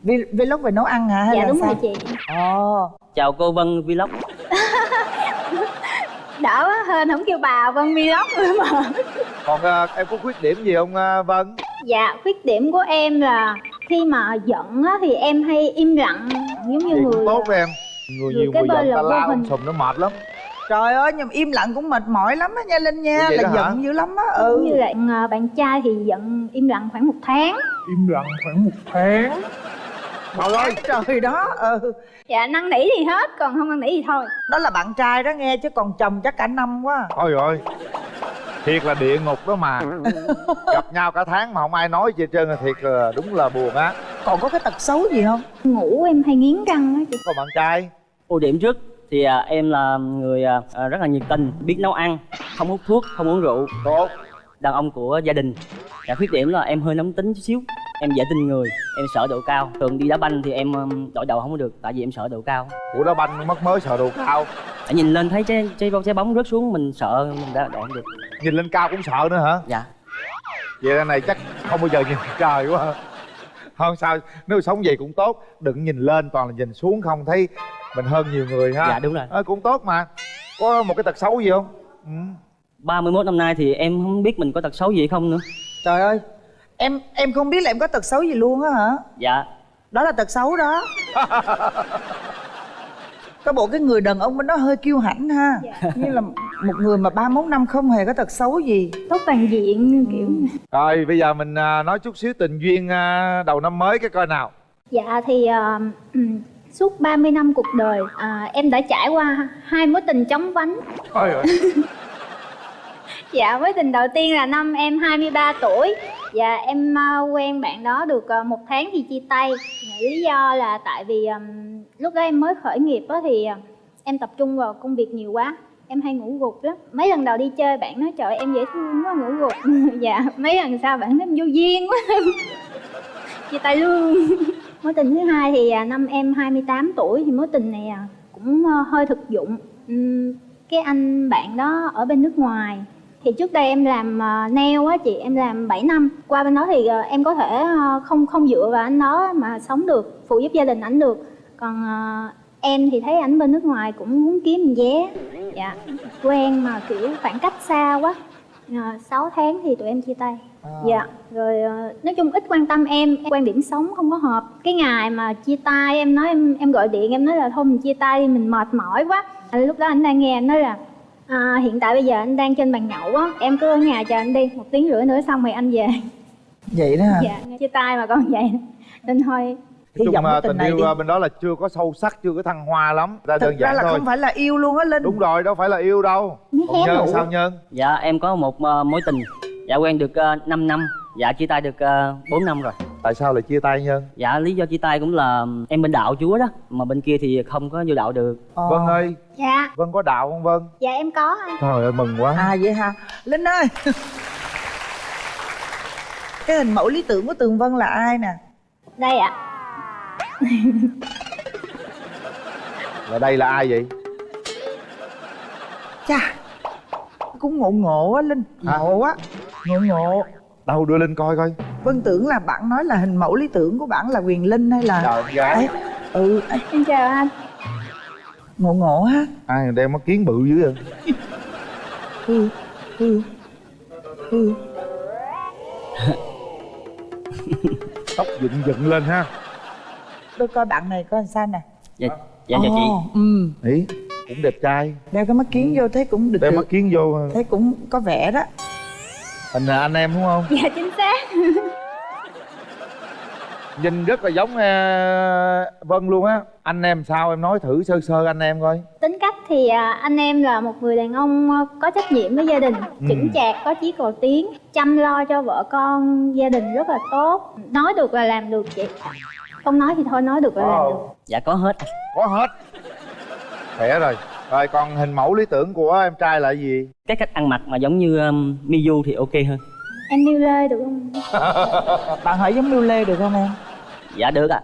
Nữa Vlog về nấu ăn hả? Hay Dạ là đúng sao? rồi chị. Ồ, Chào cô Vân Vlog. Đỡ quá hên không kêu bà Vân Vlog nữa mà. Còn à, em có khuyết điểm gì không à, Vân? Dạ, khuyết điểm của em là khi mà giận á thì em hay im lặng giống như Vậy người tốt em. Người người nhiều kế người giận là ta la hình. um sùm nó mệt lắm Trời ơi nhưng mà im lặng cũng mệt mỏi lắm á nha Linh nha Là giận dữ lắm á Ừ. như là à, bạn trai thì giận im lặng khoảng một tháng. Im lặng khoảng một tháng? Trời ơi! Trời đó ừ. Dạ năn nỉ thì hết còn không năn nỉ thì thôi. Đó là bạn trai đó nghe chứ còn chồng chắc cả năm quá. Thôi rồi Thiệt là địa ngục đó mà. Gặp nhau cả tháng mà không ai nói gì hết trơn là thiệt là đúng là buồn á. Còn có cái tật xấu gì không? ngủ em hay nghiến răng á chị. Còn bạn trai. Ưu điểm trước thì à, em là người à, à, rất là nhiệt tình biết nấu ăn không hút thuốc không uống rượu. Tốt. Đàn ông của gia đình. Và khuyết điểm là em hơi nóng tính chút xíu em dễ tin người em sợ độ cao. Thường đi đá banh thì em đội đầu không có được tại vì em sợ độ cao. Ủa đá banh mất mới sợ độ cao. Tại nhìn lên thấy trái trái bóng trái bóng rớt xuống mình sợ mình đã đội không được. Nhìn lên cao cũng sợ nữa hả? dạ. Vậy này chắc không bao giờ nhìn trời quá Không sao Nếu sống vậy cũng tốt. Đừng nhìn lên toàn là nhìn xuống không thấy Mình hơn nhiều người ha. Dạ đúng rồi. Ờ, Cũng tốt mà. Có một cái tật xấu gì không? Ừ. 31 năm nay thì em không biết mình có tật xấu gì không nữa. Trời ơi Em em không biết là em có tật xấu gì luôn á hả? dạ. Đó là tật xấu đó. Có bộ cái người đàn ông bên đó hơi kiêu hãnh ha. Như là một người mà 31 năm không hề có tật xấu gì. Tốt toàn diện kiểu Rồi bây giờ mình à, nói chút xíu tình duyên à, đầu năm mới cái coi nào. Dạ thì à, ừm, suốt 30 năm cuộc đời à, em đã trải qua hai mối tình chóng vánh. Thôi rồi Dạ, mối tình đầu tiên là năm em 23 tuổi. Dạ, em à, quen bạn đó được à, một tháng thì chia tay. Dạ, Lý do là tại vì ừm, lúc đó em mới khởi nghiệp á thì em tập trung vào công việc nhiều quá. Em hay ngủ gục lắm. Mấy lần đầu đi chơi bạn nói trời em dễ thương quá ngủ gục. Dạ, mấy lần sau bạn nói em vô duyên quá. Chia tay luôn Mối tình thứ hai thì à, năm em 28 tuổi thì mối tình này à, cũng ờ, hơi thực dụng. Cái anh bạn đó ở bên nước ngoài. Thì trước đây em làm ờ, nail á chị em làm 7 năm. Qua bên đó thì ờ, em có thể không không dựa vào anh đó mà sống được phụ giúp gia đình ảnh được. Còn em thì thấy ảnh bên nước ngoài cũng muốn kiếm vé. Dạ quen mà kiểu khoảng cách xa quá. Uh, 6 tháng thì tụi em chia tay dạ rồi ờ, nói chung ít quan tâm em quan điểm sống không có hợp. Cái ngày mà chia tay em nói em em gọi điện em nói là thôi mình chia tay đi mình mệt mỏi quá. Lúc đó anh đang nghe anh nói là À, hiện tại bây giờ anh đang trên bàn nhậu á Em cứ ở nhà chờ anh đi Một tiếng rưỡi nữa xong rồi anh về. Vậy đó hả? Dạ chia tay mà còn vậy. Nên thôi Nói chung à, cái tình tình này yêu đi. à, bên đó là chưa có sâu sắc Chưa có thăng hoa lắm. Ra Thực đơn ra giản là thôi. không phải là yêu luôn á Linh. Đúng rồi đâu phải là yêu đâu. Còn Nhân sao Nhân? dạ em có một ờ, mối tình dạ quen được uh, 5 năm dạ chia tay được uh, 4 năm rồi Tại sao lại chia tay Nhân? dạ lý do chia tay cũng là em bên đạo chúa đó mà bên kia thì không có vô đạo được Ờ. Vân ơi Dạ Vân có đạo không Vân? Dạ em có anh Trời ơi mừng quá À vậy hả? Linh ơi Cái hình mẫu lý tưởng của Tường Vân là ai nè? Đây ạ Là đây là ai vậy? Chà Cũng ngộ ngộ á Linh? Ngộ á Ngộ ngộ. Đâu đưa lên coi coi. Vân tưởng là bạn nói là hình mẫu lý tưởng của bạn là Quyền Linh hay là Trời gái. Ấy, Ừ. Em chào anh. Ngộ ngộ ha. Ai đeo mắt kiến bự dữ vậy? Ừ Ừ Ừ Tóc dựng dựng lên ha. Tôi coi bạn này coi làm sao nè. Dạ dạ chào chị. Ồ, Ừ. Ý cũng đẹp trai. Đeo cái mắt kiến vô thấy cũng được Đeo mắt kiến vô Thấy cũng có vẻ đó Hình là anh em đúng không? Dạ chính xác. Nhìn rất là giống ờ, Vân luôn á. Anh em sao em nói thử sơ sơ anh em coi. Tính cách thì à, anh em là một người đàn ông à, có trách nhiệm với gia đình Ừ. Chững chạc, có chí cầu tiến Chăm lo cho vợ con, gia đình rất là tốt. Nói được là làm được chị. Không nói thì thôi, nói được là làm được. Dạ có hết. Có hết. Khỏe rồi Rồi còn hình mẫu lý tưởng của em trai là gì? cái cách ăn mặc mà giống như um, Miu thì ok hơn Em yêu Lê được không? Bạn hỏi giống Miu Lê được không em? dạ được ạ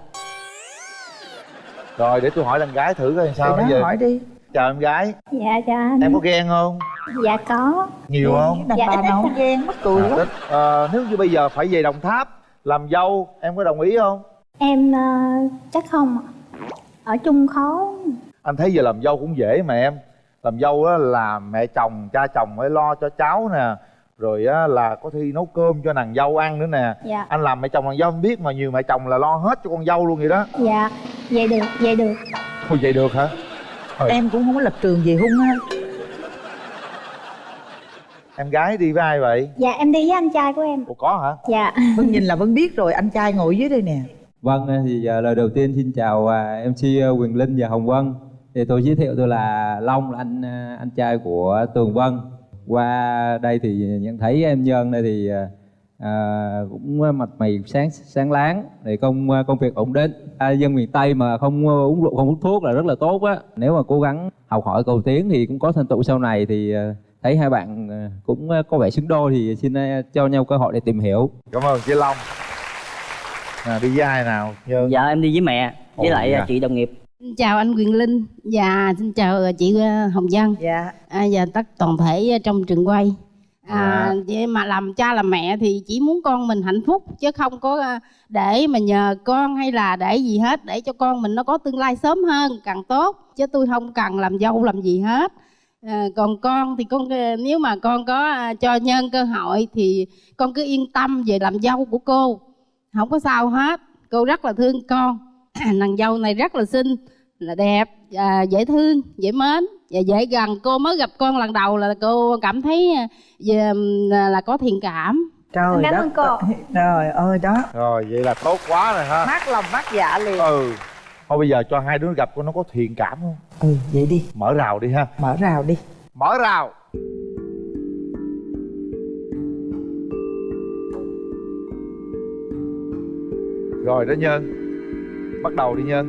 Rồi để tôi hỏi lần gái thử coi sao Thì bây giờ hỏi đi Chào em gái Dạ chào anh Em có ghen không? Dạ có Nhiều không? Đàn Dạ, bà nào không ghen mắc cười À, quá thích. Ờ, nếu như bây giờ phải về Đồng Tháp làm dâu em có đồng ý không? Em à, chắc không ạ Ở chung khó Anh thấy giờ làm dâu cũng dễ mà em. Làm dâu á là mẹ chồng, cha chồng phải lo cho cháu nè. Rồi á là có thi nấu cơm cho nàng dâu ăn nữa nè. Dạ. anh làm mẹ chồng nàng dâu không biết mà nhiều mẹ chồng là lo hết cho con dâu luôn vậy đó. Dạ vậy được vậy được. Thôi vậy được hả? Thôi, em cũng không có lập trường gì hung ha. Em gái đi với ai vậy? Dạ em đi với anh trai của em. Ủa có hả? Dạ. Vân nhìn là vân biết rồi anh trai ngồi dưới đây nè. Vâng, thì à, lời đầu tiên xin chào à, MC Quyền Linh và Hồng Vân. Thì tôi giới thiệu tôi là Long, là anh à, anh trai của Tường Vân. Qua đây thì nhận thấy em Nhân đây thì à, à, cũng mặt mày sáng sáng láng, thì công công việc ổn định. À, dân miền Tây mà không uống rượu không hút thuốc là rất là tốt á. Nếu mà cố gắng học hỏi cầu tiến thì cũng có thành tựu sau này thì à, thấy hai bạn à, cũng có vẻ xứng đôi thì xin à, cho nhau cơ hội để tìm hiểu. cảm ơn chị long à, đi với ai nào Nhân dạ em đi với mẹ với Ồ, lại dạ. chị đồng nghiệp Xin chào anh Quyền Linh. Và xin chào chị ờ, Hồng Vân. Dạ. À, và tất toàn thể trong trường quay. À, vậy mà làm cha làm mẹ thì chỉ muốn con mình hạnh phúc chứ không có ờ, để mà nhờ con hay là để gì hết để cho con mình nó có tương lai sớm hơn càng tốt. Chứ tôi không cần làm dâu làm gì hết. À, còn con thì con ờ, nếu mà con có ờ, cho nhân cơ hội thì con cứ yên tâm về làm dâu của cô. Không có sao hết. Cô rất là thương con nàng dâu này rất là xinh là đẹp à, dễ thương dễ mến và dễ gần. Cô mới gặp con lần đầu là cô cảm thấy à, về, là, có thiện cảm. Trời Cảm đất ơn cô. trời ơi đó. Rồi vậy là tốt quá rồi ha. Mát lòng mát dạ liền. Ừ. Thôi bây giờ cho hai đứa gặp coi nó có thiện cảm không? Ừ vậy đi. Mở rào đi ha. Mở rào đi. Mở rào. Rồi đó nhân bắt đầu đi nhân.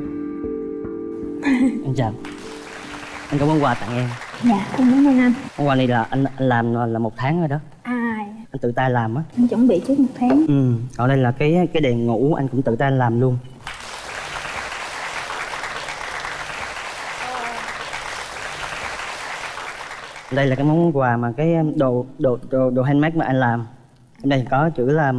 Anh chào. Anh có món quà tặng em. Dạ em cảm ơn anh món quà này là anh, anh làm là một tháng rồi đó. À anh tự tay làm á. Anh chuẩn bị trước một tháng. Ừ còn đây là cái cái đèn ngủ anh cũng tự tay làm luôn. Đây là cái món quà mà cái đồ đồ đồ, đồ handmade mà anh làm. Ở đây có chữ là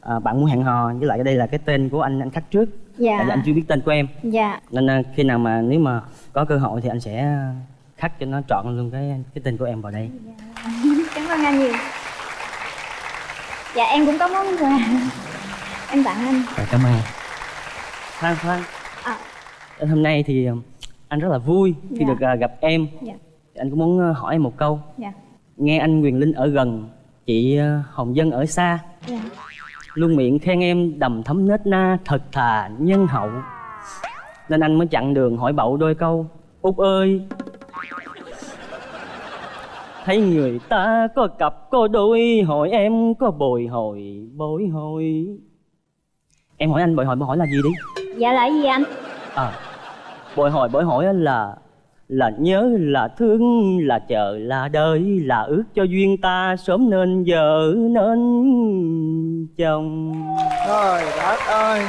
à, bạn muốn hẹn hò với lại đây là cái tên của anh anh khắc trước Dạ. tại vì anh chưa biết tên của em. Dạ. Nên à, khi nào mà nếu mà có cơ hội thì anh sẽ khắc cho nó trọn luôn cái cái tên của em vào đây. Cảm ơn anh nhiều. Dạ em cũng có món quà. Em tặng anh. Rồi, cảm ơn. Khoan khoan. À. hôm nay thì à, anh rất là vui khi Dạ. được à, gặp em. Dạ. Anh cũng muốn à, hỏi em một câu? Dạ. Nghe anh quyền linh ở gần chị à, hồng dân ở xa. Dạ luôn miệng khen em đầm thấm nết na thật thà nhân hậu. Nên anh mới chặn đường hỏi bậu đôi câu út ơi thấy người ta có cặp có đôi hỏi em có bồi hồi bối hồi? Em hỏi anh bồi hồi bồi hỏi là gì đi? Dạ là gì anh? À bồi hồi bồi hỏi là là nhớ là thương là chờ là đợi là ước cho duyên ta sớm nên vợ nên chồng. Trời đất ơi!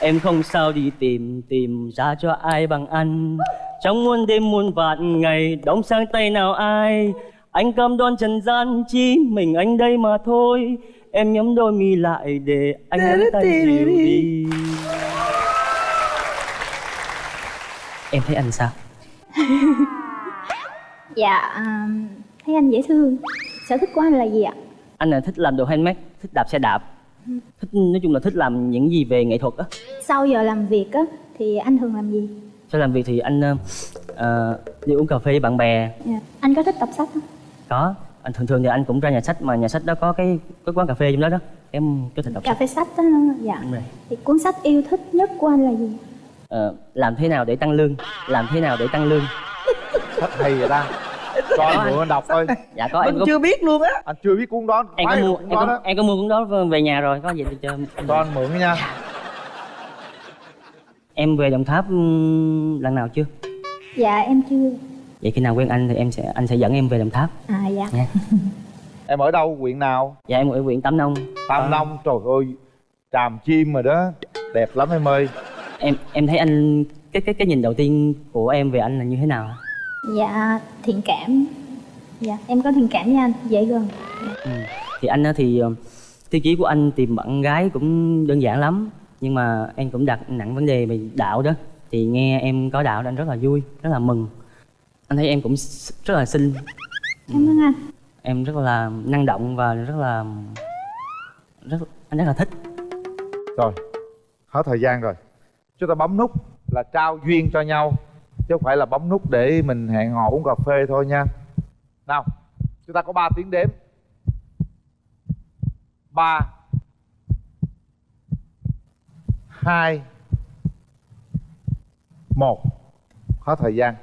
Em không sao đi tìm tìm ra cho ai bằng anh. Trong muôn đêm muôn vạn ngày đông sang tay nào ai? Anh cam đoan trần gian chỉ mình anh đây mà thôi. Em nhắm đôi mi lại để anh nắm tay dịu đi em thấy anh sao? Dạ um, thấy anh dễ thương. Sở thích của anh là gì ạ? Anh là thích làm đồ handmade thích đạp xe đạp. Thích nói chung là thích làm những gì về nghệ thuật á. Sau giờ làm việc á thì anh thường làm gì? Sau làm việc thì anh ờ, đi uống cà phê với bạn bè. Dạ. anh có thích đọc sách không? Có. Anh thường thường thì anh cũng ra nhà sách mà nhà sách đó có cái cái quán cà phê trong đó đó. Em có thể đọc cà sách. phê sách đó dạ. Đúng rồi. thì cuốn sách yêu thích nhất của anh là gì Ờ, làm thế nào để tăng lương? Làm thế nào để tăng lương? Sách hay vậy ta? Cho anh mượn anh đọc thôi dạ có em có chưa biết luôn á. Anh chưa biết cuốn đó. Em có mua cuốn em đó có, đó. em có mua cuốn đó về nhà rồi có gì thì cho cho anh mượn nha. Em về đồng tháp lần nào chưa? Dạ em chưa. Vậy khi nào quen anh thì em sẽ anh sẽ dẫn em về đồng tháp. À dạ. Nha. Em ở đâu? Huyện nào? Dạ em ở huyện tam nông. Tam nông trời ơi tràm chim rồi đó. Đẹp lắm em ơi em em thấy anh cái cái cái nhìn đầu tiên của em về anh là như thế nào? Dạ thiện cảm. Dạ em có thiện cảm với anh dễ gần. Ừ. thì anh á thì ờ, tiêu chí của anh tìm bạn gái cũng đơn giản lắm nhưng mà em cũng đặt nặng vấn đề về đạo đó. Thì nghe em có đạo anh rất là vui rất là mừng. Anh thấy em cũng rất là xinh. Cảm ơn anh. Em rất là năng động và rất là rất anh rất là thích. Rồi, hết thời gian rồi Chúng ta bấm nút là trao duyên cho nhau Chứ không phải là bấm nút để mình hẹn hò uống cà phê thôi nha. Nào, chúng ta có 3 tiếng đếm. 3 2 1 Hết thời gian.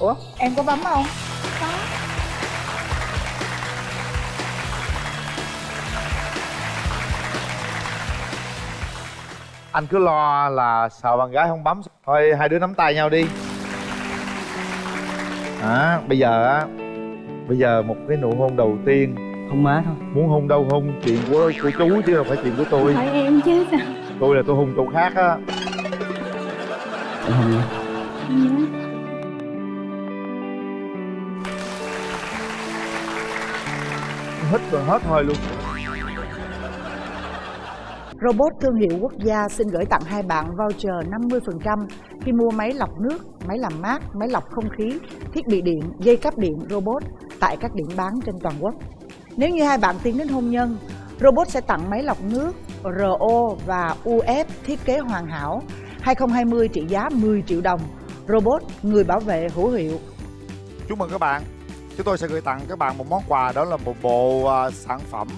Ủa em có bấm không? Anh cứ lo là sợ bạn gái không bấm. Thôi hai đứa nắm tay nhau đi. À, Bây giờ á Bây giờ một cái nụ hôn đầu tiên. Hôn má thôi. Muốn hôn đâu hôn chuyện của, của chú chứ đâu phải chuyện của tôi. Hỏi em chứ sao? Tôi là tôi hôn chỗ khác á. Em hôn nha Hít rồi hết hơi luôn Robot thương hiệu quốc gia xin gửi tặng hai bạn voucher 50% khi mua máy lọc nước, máy làm mát, máy lọc không khí, thiết bị điện, dây cáp điện robot tại các điểm bán trên toàn quốc. Nếu như hai bạn tiến đến hôn nhân, robot sẽ tặng máy lọc nước RO và UF thiết kế hoàn hảo 2020 trị giá 10 triệu đồng. Robot người bảo vệ hữu hiệu. Chúc mừng các bạn Chúng tôi sẽ gửi tặng các bạn một món quà Đó là một bộ à, sản phẩm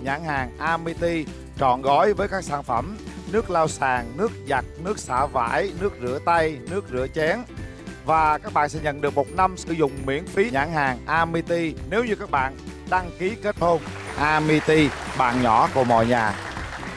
nhãn hàng Amity Trọn gói với các sản phẩm Nước lau sàn, nước giặt, nước xả vải, nước rửa tay, nước rửa chén. Và các bạn sẽ nhận được một năm sử dụng miễn phí nhãn hàng Amity Nếu như các bạn đăng ký kết hôn. Amity, bạn nhỏ của mọi nhà.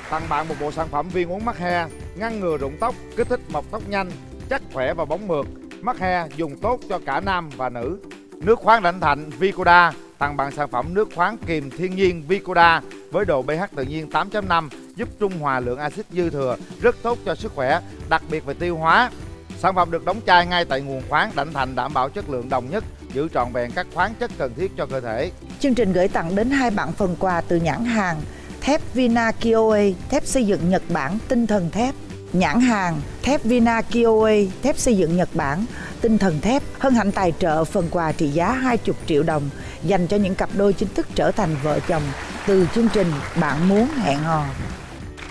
Tặng bạn một bộ sản phẩm viên uống mắc he Ngăn ngừa rụng tóc, kích thích mọc tóc nhanh Chắc khỏe và bóng mượt. Mắc he dùng tốt cho cả nam và nữ. Nước khoáng Đảnh Thạnh Vicoda tặng bạn sản phẩm nước khoáng kiềm thiên nhiên Vicoda với độ pH tự nhiên 8.5 giúp trung hòa lượng axit dư thừa, rất tốt cho sức khỏe, đặc biệt về tiêu hóa. Sản phẩm được đóng chai ngay tại nguồn khoáng Đảnh Thạnh đảm bảo chất lượng đồng nhất, giữ trọn vẹn các khoáng chất cần thiết cho cơ thể. Chương trình gửi tặng đến hai bạn phần quà từ nhãn hàng thép Vina Kioe, thép xây dựng Nhật Bản tinh thần thép. Nhãn hàng thép Vina Kioe, thép xây dựng Nhật Bản, tinh thần thép hân hạnh tài trợ phần quà trị giá 20 triệu đồng dành cho những cặp đôi chính thức trở thành vợ chồng từ chương trình Bạn muốn hẹn hò.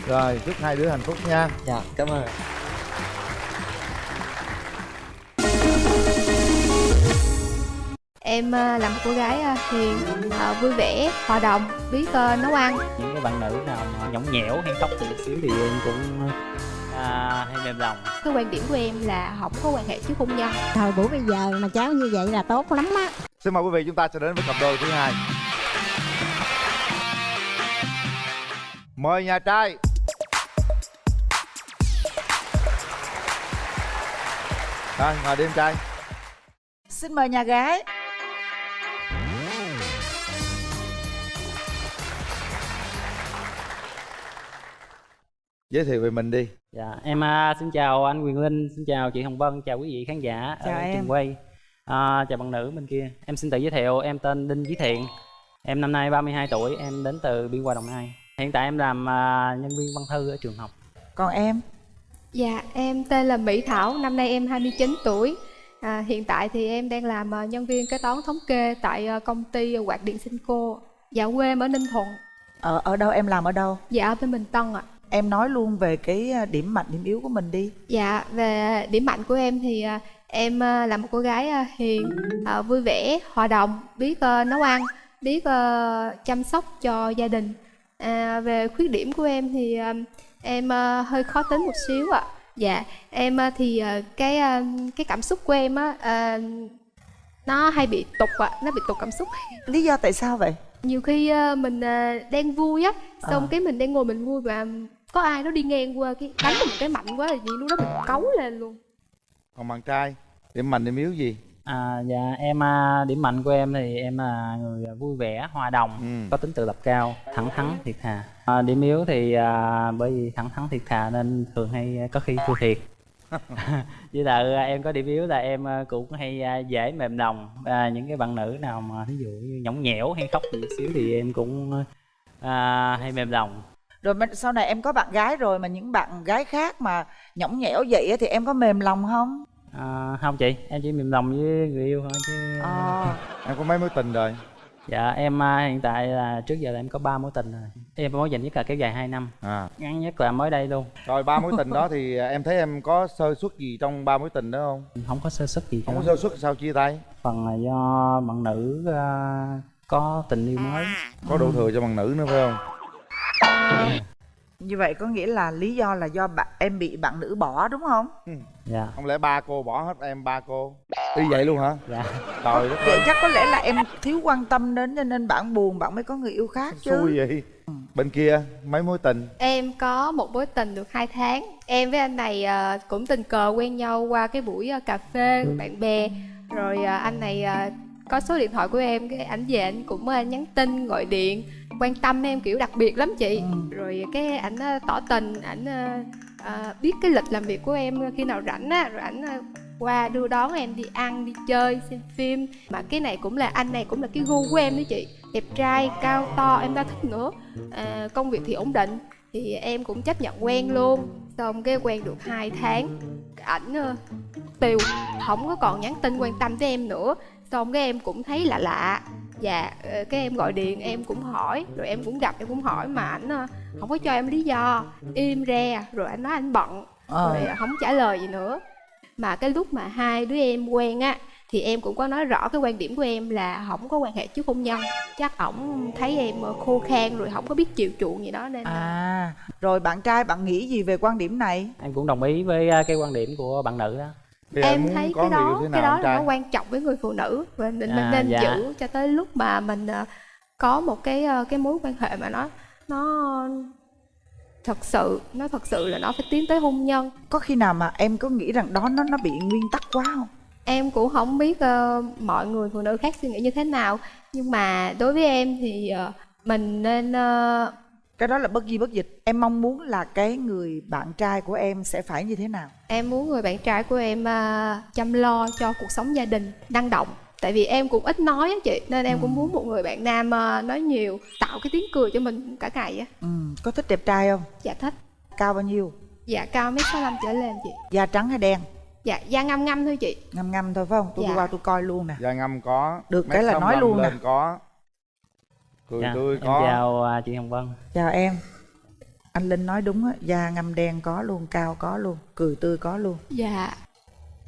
Rồi, chúc hai đứa hạnh phúc nha. Dạ, cảm ơn Em ờ, là một cô gái ờ, hiền, ờ, vui vẻ, hòa đồng, biết nấu ăn. những cái bạn nữ nào mà nhõng nhẽo hay khóc từ chút xíu thì em cũng à, hay mềm lòng Cái quan điểm của em là không có quan hệ trước hôn nhân. Thời buổi bây giờ mà cháu như vậy là tốt lắm á Xin mời quý vị chúng ta sẽ đến với cặp đôi thứ hai. Mời nhà trai. Rồi, ngồi đi em trai. Xin mời nhà gái. Giới thiệu về mình đi. Dạ em à, xin chào anh Quyền Linh xin chào chị Hồng Vân chào quý vị khán giả Chào ở em. trường quay à, chào bạn nữ bên kia em xin tự giới thiệu em tên Đinh Chí Thiện em năm nay 32 tuổi em đến từ Biên Hòa Đồng Nai hiện tại em làm à, nhân viên văn thư ở trường học Còn em? Dạ, em tên là Mỹ Thảo, năm nay em 29 tuổi. À, hiện tại thì em đang làm ờ, nhân viên kế toán thống kê tại ờ, công ty Quạt điện Sinh-cô. Dạ quê em ở Ninh Thuận. Ở ở đâu em làm ở đâu? Dạ ở bên Bình Tân ạ. Em nói luôn về cái à, điểm mạnh điểm yếu của mình đi. Dạ về điểm mạnh của em thì ờ, em ờ, là một cô gái hiền, vui vẻ, hòa đồng, biết nấu ăn, biết chăm sóc cho gia đình. À, về khuyết điểm của em thì em hơi khó tính một xíu ạ. Dạ, em thì cái cái cảm xúc của em á nó hay bị tục ạ, nó bị tục cảm xúc. Lý do tại sao vậy? Nhiều khi mình đang vui á, xong Ờ. cái mình đang ngồi mình vui và có ai đó đi ngang qua cái đánh mình một cái mạnh quá là gì lúc đó mình cấu lên luôn. Còn bạn trai, điểm mạnh điểm yếu gì? À, dạ em à, điểm mạnh của em thì em là người vui vẻ, hòa đồng, Ừ. có tính tự lập cao, thẳng thắn, thiệt thà. À, điểm yếu thì à, bởi vì thẳng thắn thiệt thà nên thường hay có khi thua thiệt. với lại à, em có điểm yếu là em à, cũng hay à, dễ mềm lòng. À, những cái bạn nữ nào mà ví dụ như nhõng nhẽo hay khóc một xíu thì em cũng à, hay mềm lòng rồi mà sau này em có bạn gái rồi mà những bạn gái khác mà nhõng nhẽo vậy á thì em có mềm lòng không? À, không chị em chỉ mềm lòng với người yêu thôi chứ. À. em có mấy mối tình rồi? Dạ em à, hiện tại là trước giờ là em có ba mối tình rồi. Em mối dành nhất là kéo dài 2 năm. À. Ngắn nhất là mới đây luôn. Rồi ba mối tình đó thì em thấy em có sơ suất gì trong ba mối tình đó không? Không có sơ suất gì không có sơ suất sao chia tay? Phần là do bạn nữ à, có tình yêu mới. Có đủ thừa cho bằng nữ nữa phải không như vậy có nghĩa là lý do là do bạn em bị bạn nữ bỏ đúng không? Dạ. Không lẽ ba cô bỏ hết em ba cô? Y vậy luôn hả? Dạ. Trời đất vậy chắc có lẽ là em thiếu quan tâm đến cho nên bạn buồn bạn mới có người yêu khác chứ. Xui vậy. Bên kia mấy mối tình? Em có một mối tình được 2 tháng. Em với anh này ờ, cũng tình cờ quen nhau qua cái buổi ờ, cà phê bạn bè. Rồi ờ, anh này có số điện thoại của em cái ảnh về anh cũng ờ, nhắn tin gọi điện quan tâm em kiểu đặc biệt lắm chị. Rồi cái ảnh ờ, tỏ tình ảnh ờ, biết cái lịch làm việc của em khi nào rảnh á rồi ảnh qua đưa đón em đi ăn đi chơi xem phim. Mà cái này cũng là anh này cũng là cái gu của em đó chị. Đẹp trai cao to em đã thích nữa. À, công việc thì ổn định thì em cũng chấp nhận quen luôn. Xong cái quen được 2 tháng ảnh tiều không có còn nhắn tin quan tâm tới em nữa xong cái em cũng thấy lạ lạ. Dạ ờ, cái em gọi điện em cũng hỏi rồi em cũng gặp em cũng hỏi mà ảnh ờ, không có cho em lý do. Im re rồi anh nói anh bận Ờ. rồi không trả lời gì nữa. Mà cái lúc mà hai đứa em quen á thì em cũng có nói rõ cái quan điểm của em là không có quan hệ trước hôn nhân. Chắc ổng thấy em ờ, khô khan rồi không có biết chịu chuộng gì đó nên à rồi bạn trai bạn nghĩ gì về quan điểm này? Em cũng đồng ý với cái quan điểm của bạn nữ đó em thấy cái đó cái đó là nó quan trọng với người phụ nữ. Và mình, mình À, nên dạ. giữ cho tới lúc mà mình ờ, có một cái ờ, cái mối quan hệ mà nó nó thật sự nó thật sự là nó phải tiến tới hôn nhân. Có khi nào mà em có nghĩ rằng đó nó nó bị nguyên tắc quá không? Em cũng không biết ờ, mọi người phụ nữ khác suy nghĩ như thế nào. Nhưng mà đối với em thì ờ, mình nên ờ, cái đó là bất di bất dịch. Em mong muốn là cái người bạn trai của em sẽ phải như thế nào? Em muốn người bạn trai của em ờ, chăm lo cho cuộc sống gia đình năng động. Tại vì em cũng ít nói á chị nên em cũng muốn một người bạn nam ờ, nói nhiều tạo cái tiếng cười cho mình cả ngày á. Ừ. có thích đẹp trai không? Dạ thích. Cao bao nhiêu? Dạ cao mét sáu trở lên chị. Da trắng hay đen? Dạ da ngăm ngăm thôi chị. Ngâm ngâm thôi phải không? Tôi Dạ. qua tôi coi luôn nè. Da ngâm có Được cái là nói 65 luôn nè. có cười Dạ, tươi có. chào à, chị Hồng Vân. Chào em. Anh linh nói đúng á da ngâm đen có luôn cao có luôn cười tươi có luôn. Dạ.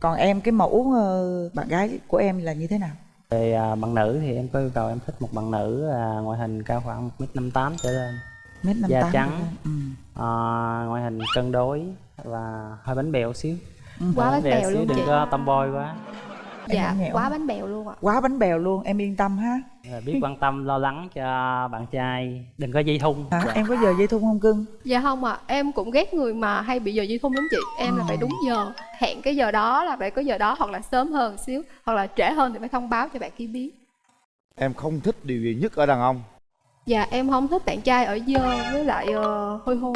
Còn em cái mẫu ờ, bạn gái của em là như thế nào? Về à, bạn nữ thì em có yêu cầu em thích một bạn nữ à, ngoại hình cao khoảng 1m58 trở lên. Mét năm da tám trắng ừ. à, ngoại hình cân đối và hơi bánh bèo xíu. Ừ. Quá bánh bèo xíu luôn đừng chị. có tomboy quá dạ quá bánh bèo luôn ạ. Quá bánh bèo luôn em yên tâm ha. Và biết quan tâm lo lắng cho bạn trai đừng có dây thun. Hả? Dạ. em có giờ dây thun không cưng? Dạ không ạ, em cũng ghét người mà hay bị giờ dây thun lắm chị. Em là phải đúng giờ, hẹn cái giờ đó là phải có giờ đó Hoặc là sớm hơn xíu, hoặc là trễ hơn thì phải thông báo cho bạn kia biết. Em không thích điều gì nhất ở đàn ông. Dạ em không thích bạn trai ở dơ với lại ờ, hôi hôi.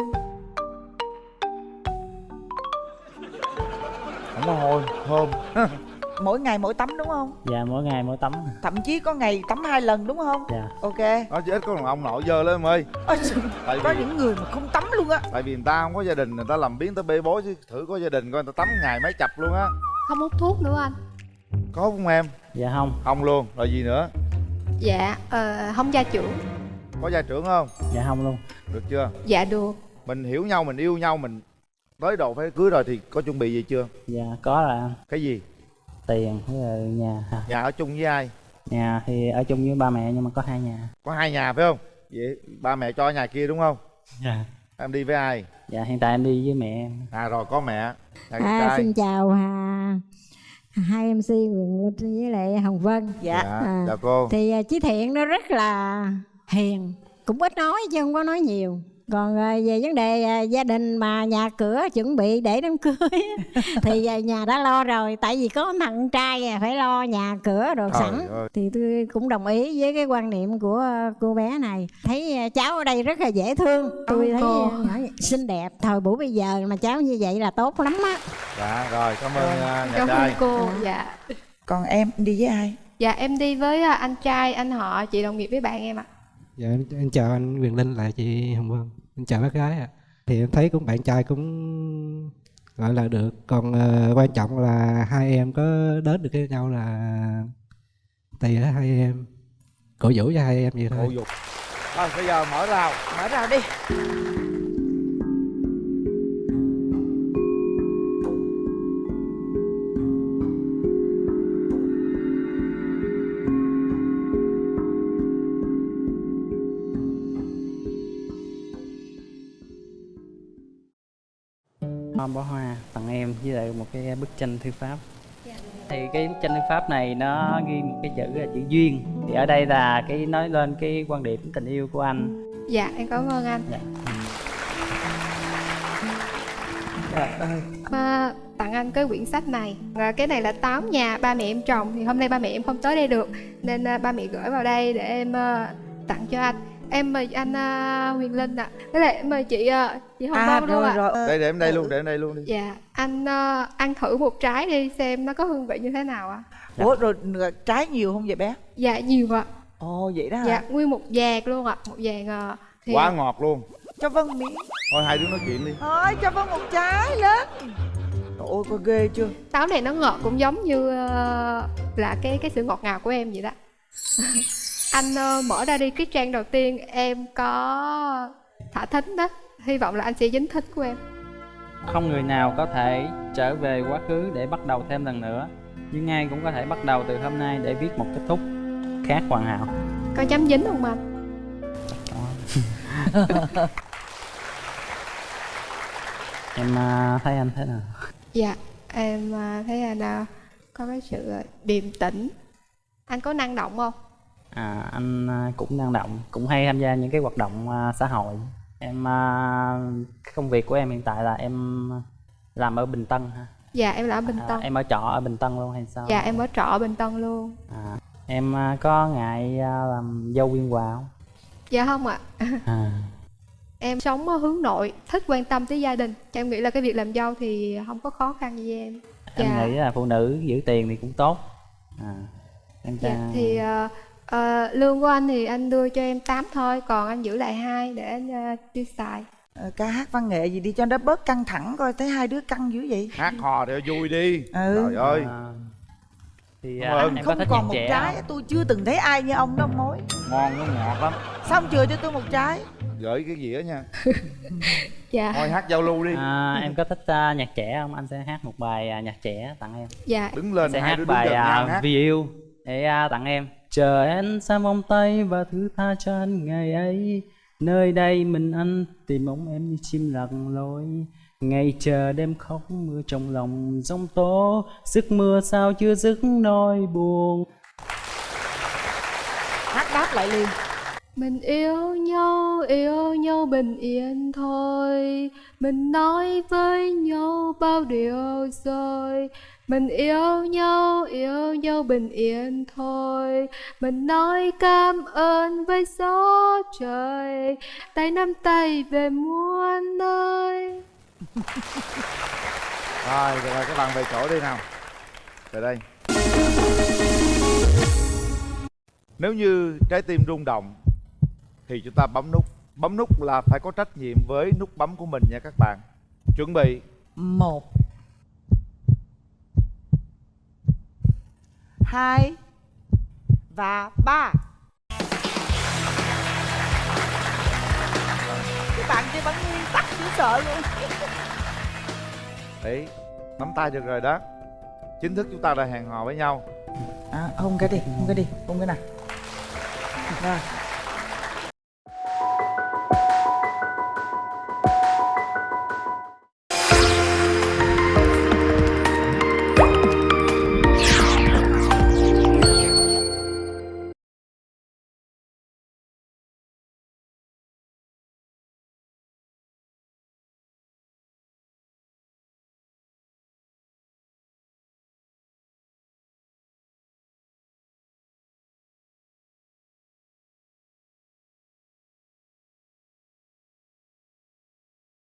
Không có hôi thơm mỗi ngày mỗi tắm đúng không? Dạ mỗi ngày mỗi tắm. Thậm chí có ngày tắm hai lần đúng không? Dạ. Ok. Nói chứ ít có đàn ông nội dơ lên em ơi. Tại có vì những người mà không tắm luôn á. Tại vì người ta không có gia đình người ta làm biến tới bê bối chứ. Thử có gia đình coi người ta tắm ngày mấy chập luôn á. Không hút thuốc nữa anh. Có không em? Dạ không. Không luôn. Rồi gì nữa? Dạ, ờ, không gia trưởng. Có gia trưởng không? Dạ không luôn. Được chưa? Dạ được. Mình hiểu nhau mình yêu nhau mình tới độ phải cưới rồi thì có chuẩn bị gì chưa? Dạ có là cái gì tiền với là nhà à, nhà ở chung với ai? Nhà thì ở chung với ba mẹ nhưng mà có hai nhà. Có hai nhà phải không? Vậy ba mẹ cho nhà kia đúng không? Dạ. Em đi với ai? Dạ hiện tại em đi với mẹ em. À rồi có mẹ. À, trai. xin chào à, hai MC Quyền với lại Hồng Vân. Dạ. Dạ, chào cô. Thì à, Chí Thiện nó rất là hiền, cũng ít nói chứ không có nói nhiều. Còn à, về vấn đề à, gia đình mà nhà cửa chuẩn bị để đám cưới thì à, nhà đã lo rồi tại vì có thằng trai à, phải lo nhà cửa đồ Trời sẵn. ơi. thì tôi cũng đồng ý với cái quan niệm của à, cô bé này. Thấy à, cháu ở đây rất là dễ thương. Tôi thấy cô. à, xinh đẹp thời buổi bây giờ mà cháu như vậy là tốt lắm á. Dạ rồi cảm ơn uh, nhà Cảm ơn trai cô, dạ. Còn em đi với ai? Dạ em đi với anh trai, anh họ, chị đồng nghiệp với bạn em ạ Dạ em, em chào anh Quyền Linh là chị Hồng Vân. Em chào bác gái ạ. Thì em thấy cũng bạn trai cũng gọi là được. Còn ờ, quan trọng là hai em có đến được với nhau là tùy ở hai em. Cổ vũ cho hai em vậy thôi. Cổ vũ. Rồi bây giờ mở rào. Mở rào đi. Em với lại một cái bức tranh thư pháp. Thì cái bức tranh thư pháp này nó ghi một cái chữ là chữ duyên. Thì ở đây là cái nói lên cái quan điểm tình yêu của anh. Dạ em cảm ơn anh. Ơi. Mà tặng anh cái quyển sách này. Và cái này là táo nhà ba mẹ em trồng. Thì hôm nay ba mẹ em không tới đây được. Nên à, ba mẹ gửi vào đây để em à, tặng cho anh em mời anh à, Huyền Linh ạ với lại em mời chị à, chị Hồng À Vân luôn ạ rồi. Đây để em đây luôn, để em đây luôn đi. dạ anh à, ăn thử một trái đi xem nó có hương vị như thế nào ạ Ủa rồi trái nhiều không vậy bé? dạ nhiều ạ Ồ vậy đó hả? dạ nguyên một vàng luôn ạ một vàng à, thì Quá ngọt luôn. Cho Vân miếng. Thôi hai đứa nói chuyện đi. Thôi cho Vân một trái lên. Trời ơi có ghê chưa? táo này nó ngọt cũng giống như ờ, là cái cái sự ngọt ngào của em vậy đó anh ờ, mở ra đi cái trang đầu tiên em có thả thính đó. Hy vọng là anh sẽ dính thích của em. Không người nào có thể trở về quá khứ để bắt đầu thêm lần nữa nhưng ai cũng có thể bắt đầu từ hôm nay để viết một kết thúc khác hoàn hảo. Có chấm dính không anh? Em à, thấy anh thế nào? Dạ em ờ, thấy anh ờ, có cái sự điềm tĩnh. Anh có năng động không à, anh à, cũng năng động cũng hay tham gia những cái hoạt động à, xã hội. Em à, công việc của em hiện tại là em làm ở Bình Tân ha? Dạ em là ở bình à, tân. em ở trọ ở Bình Tân luôn hay sao? Dạ em ở trọ ở bình tân luôn. À, em à, có ngại à, làm dâu viên hòa không? Dạ không ạ. À, em sống ở hướng nội thích quan tâm tới gia đình. Em nghĩ là cái việc làm dâu thì không có khó khăn với em. Em Dạ. nghĩ là phụ nữ giữ tiền thì cũng tốt. À, em Dạ, ta- thì ờ, ờ, lương của anh thì anh đưa cho em 8 thôi, còn anh giữ lại hai để anh ờ, tiêu xài. Ờ, ca hát văn nghệ gì đi cho nó bớt căng thẳng coi thấy hai đứa căng dữ vậy. Hát hò để vui đi. Ừ. Trời ơi. À, thì à, em có Không còn một trái không? tôi chưa từng thấy ai như ông đó ông mối. Ngon nó ngọt lắm. Xong chưa cho tôi một trái. Gửi cái dĩa nha. Dạ. Thôi hát giao lưu đi. À, em có thích à, nhạc trẻ không? Anh sẽ hát một bài à, nhạc trẻ tặng em. Dạ. Đứng lên sẽ hai hát bài à, hát. Vì yêu để à, tặng em. Chờ em xa vòng tay và thứ tha cho anh ngày ấy. Nơi đây mình anh tìm bóng em như chim lạc lối. Ngày chờ đêm khóc mưa trong lòng giông tố Sức mưa sao chưa dứt nỗi buồn Hát đáp lại liền. Mình yêu nhau, yêu nhau bình yên thôi Mình nói với nhau bao điều rồi Mình yêu nhau, yêu nhau bình yên thôi Mình nói cảm ơn với gió trời Tay nắm tay về muôn nơi Rồi, rồi, rồi các bạn về chỗ đi nào. Về đây. Nếu như trái tim rung động thì chúng ta bấm nút. Bấm nút là phải có trách nhiệm với nút bấm của mình nha các bạn. Chuẩn bị. Một. Hai. Và ba. Các bạn kia bắn nguyên tắc chứ sợ luôn. Đấy, nắm tay được rồi đó. Chính thức chúng ta đã hẹn hò với nhau. À, hôn cái đi, hôn cái đi, hôn cái nào. Rồi.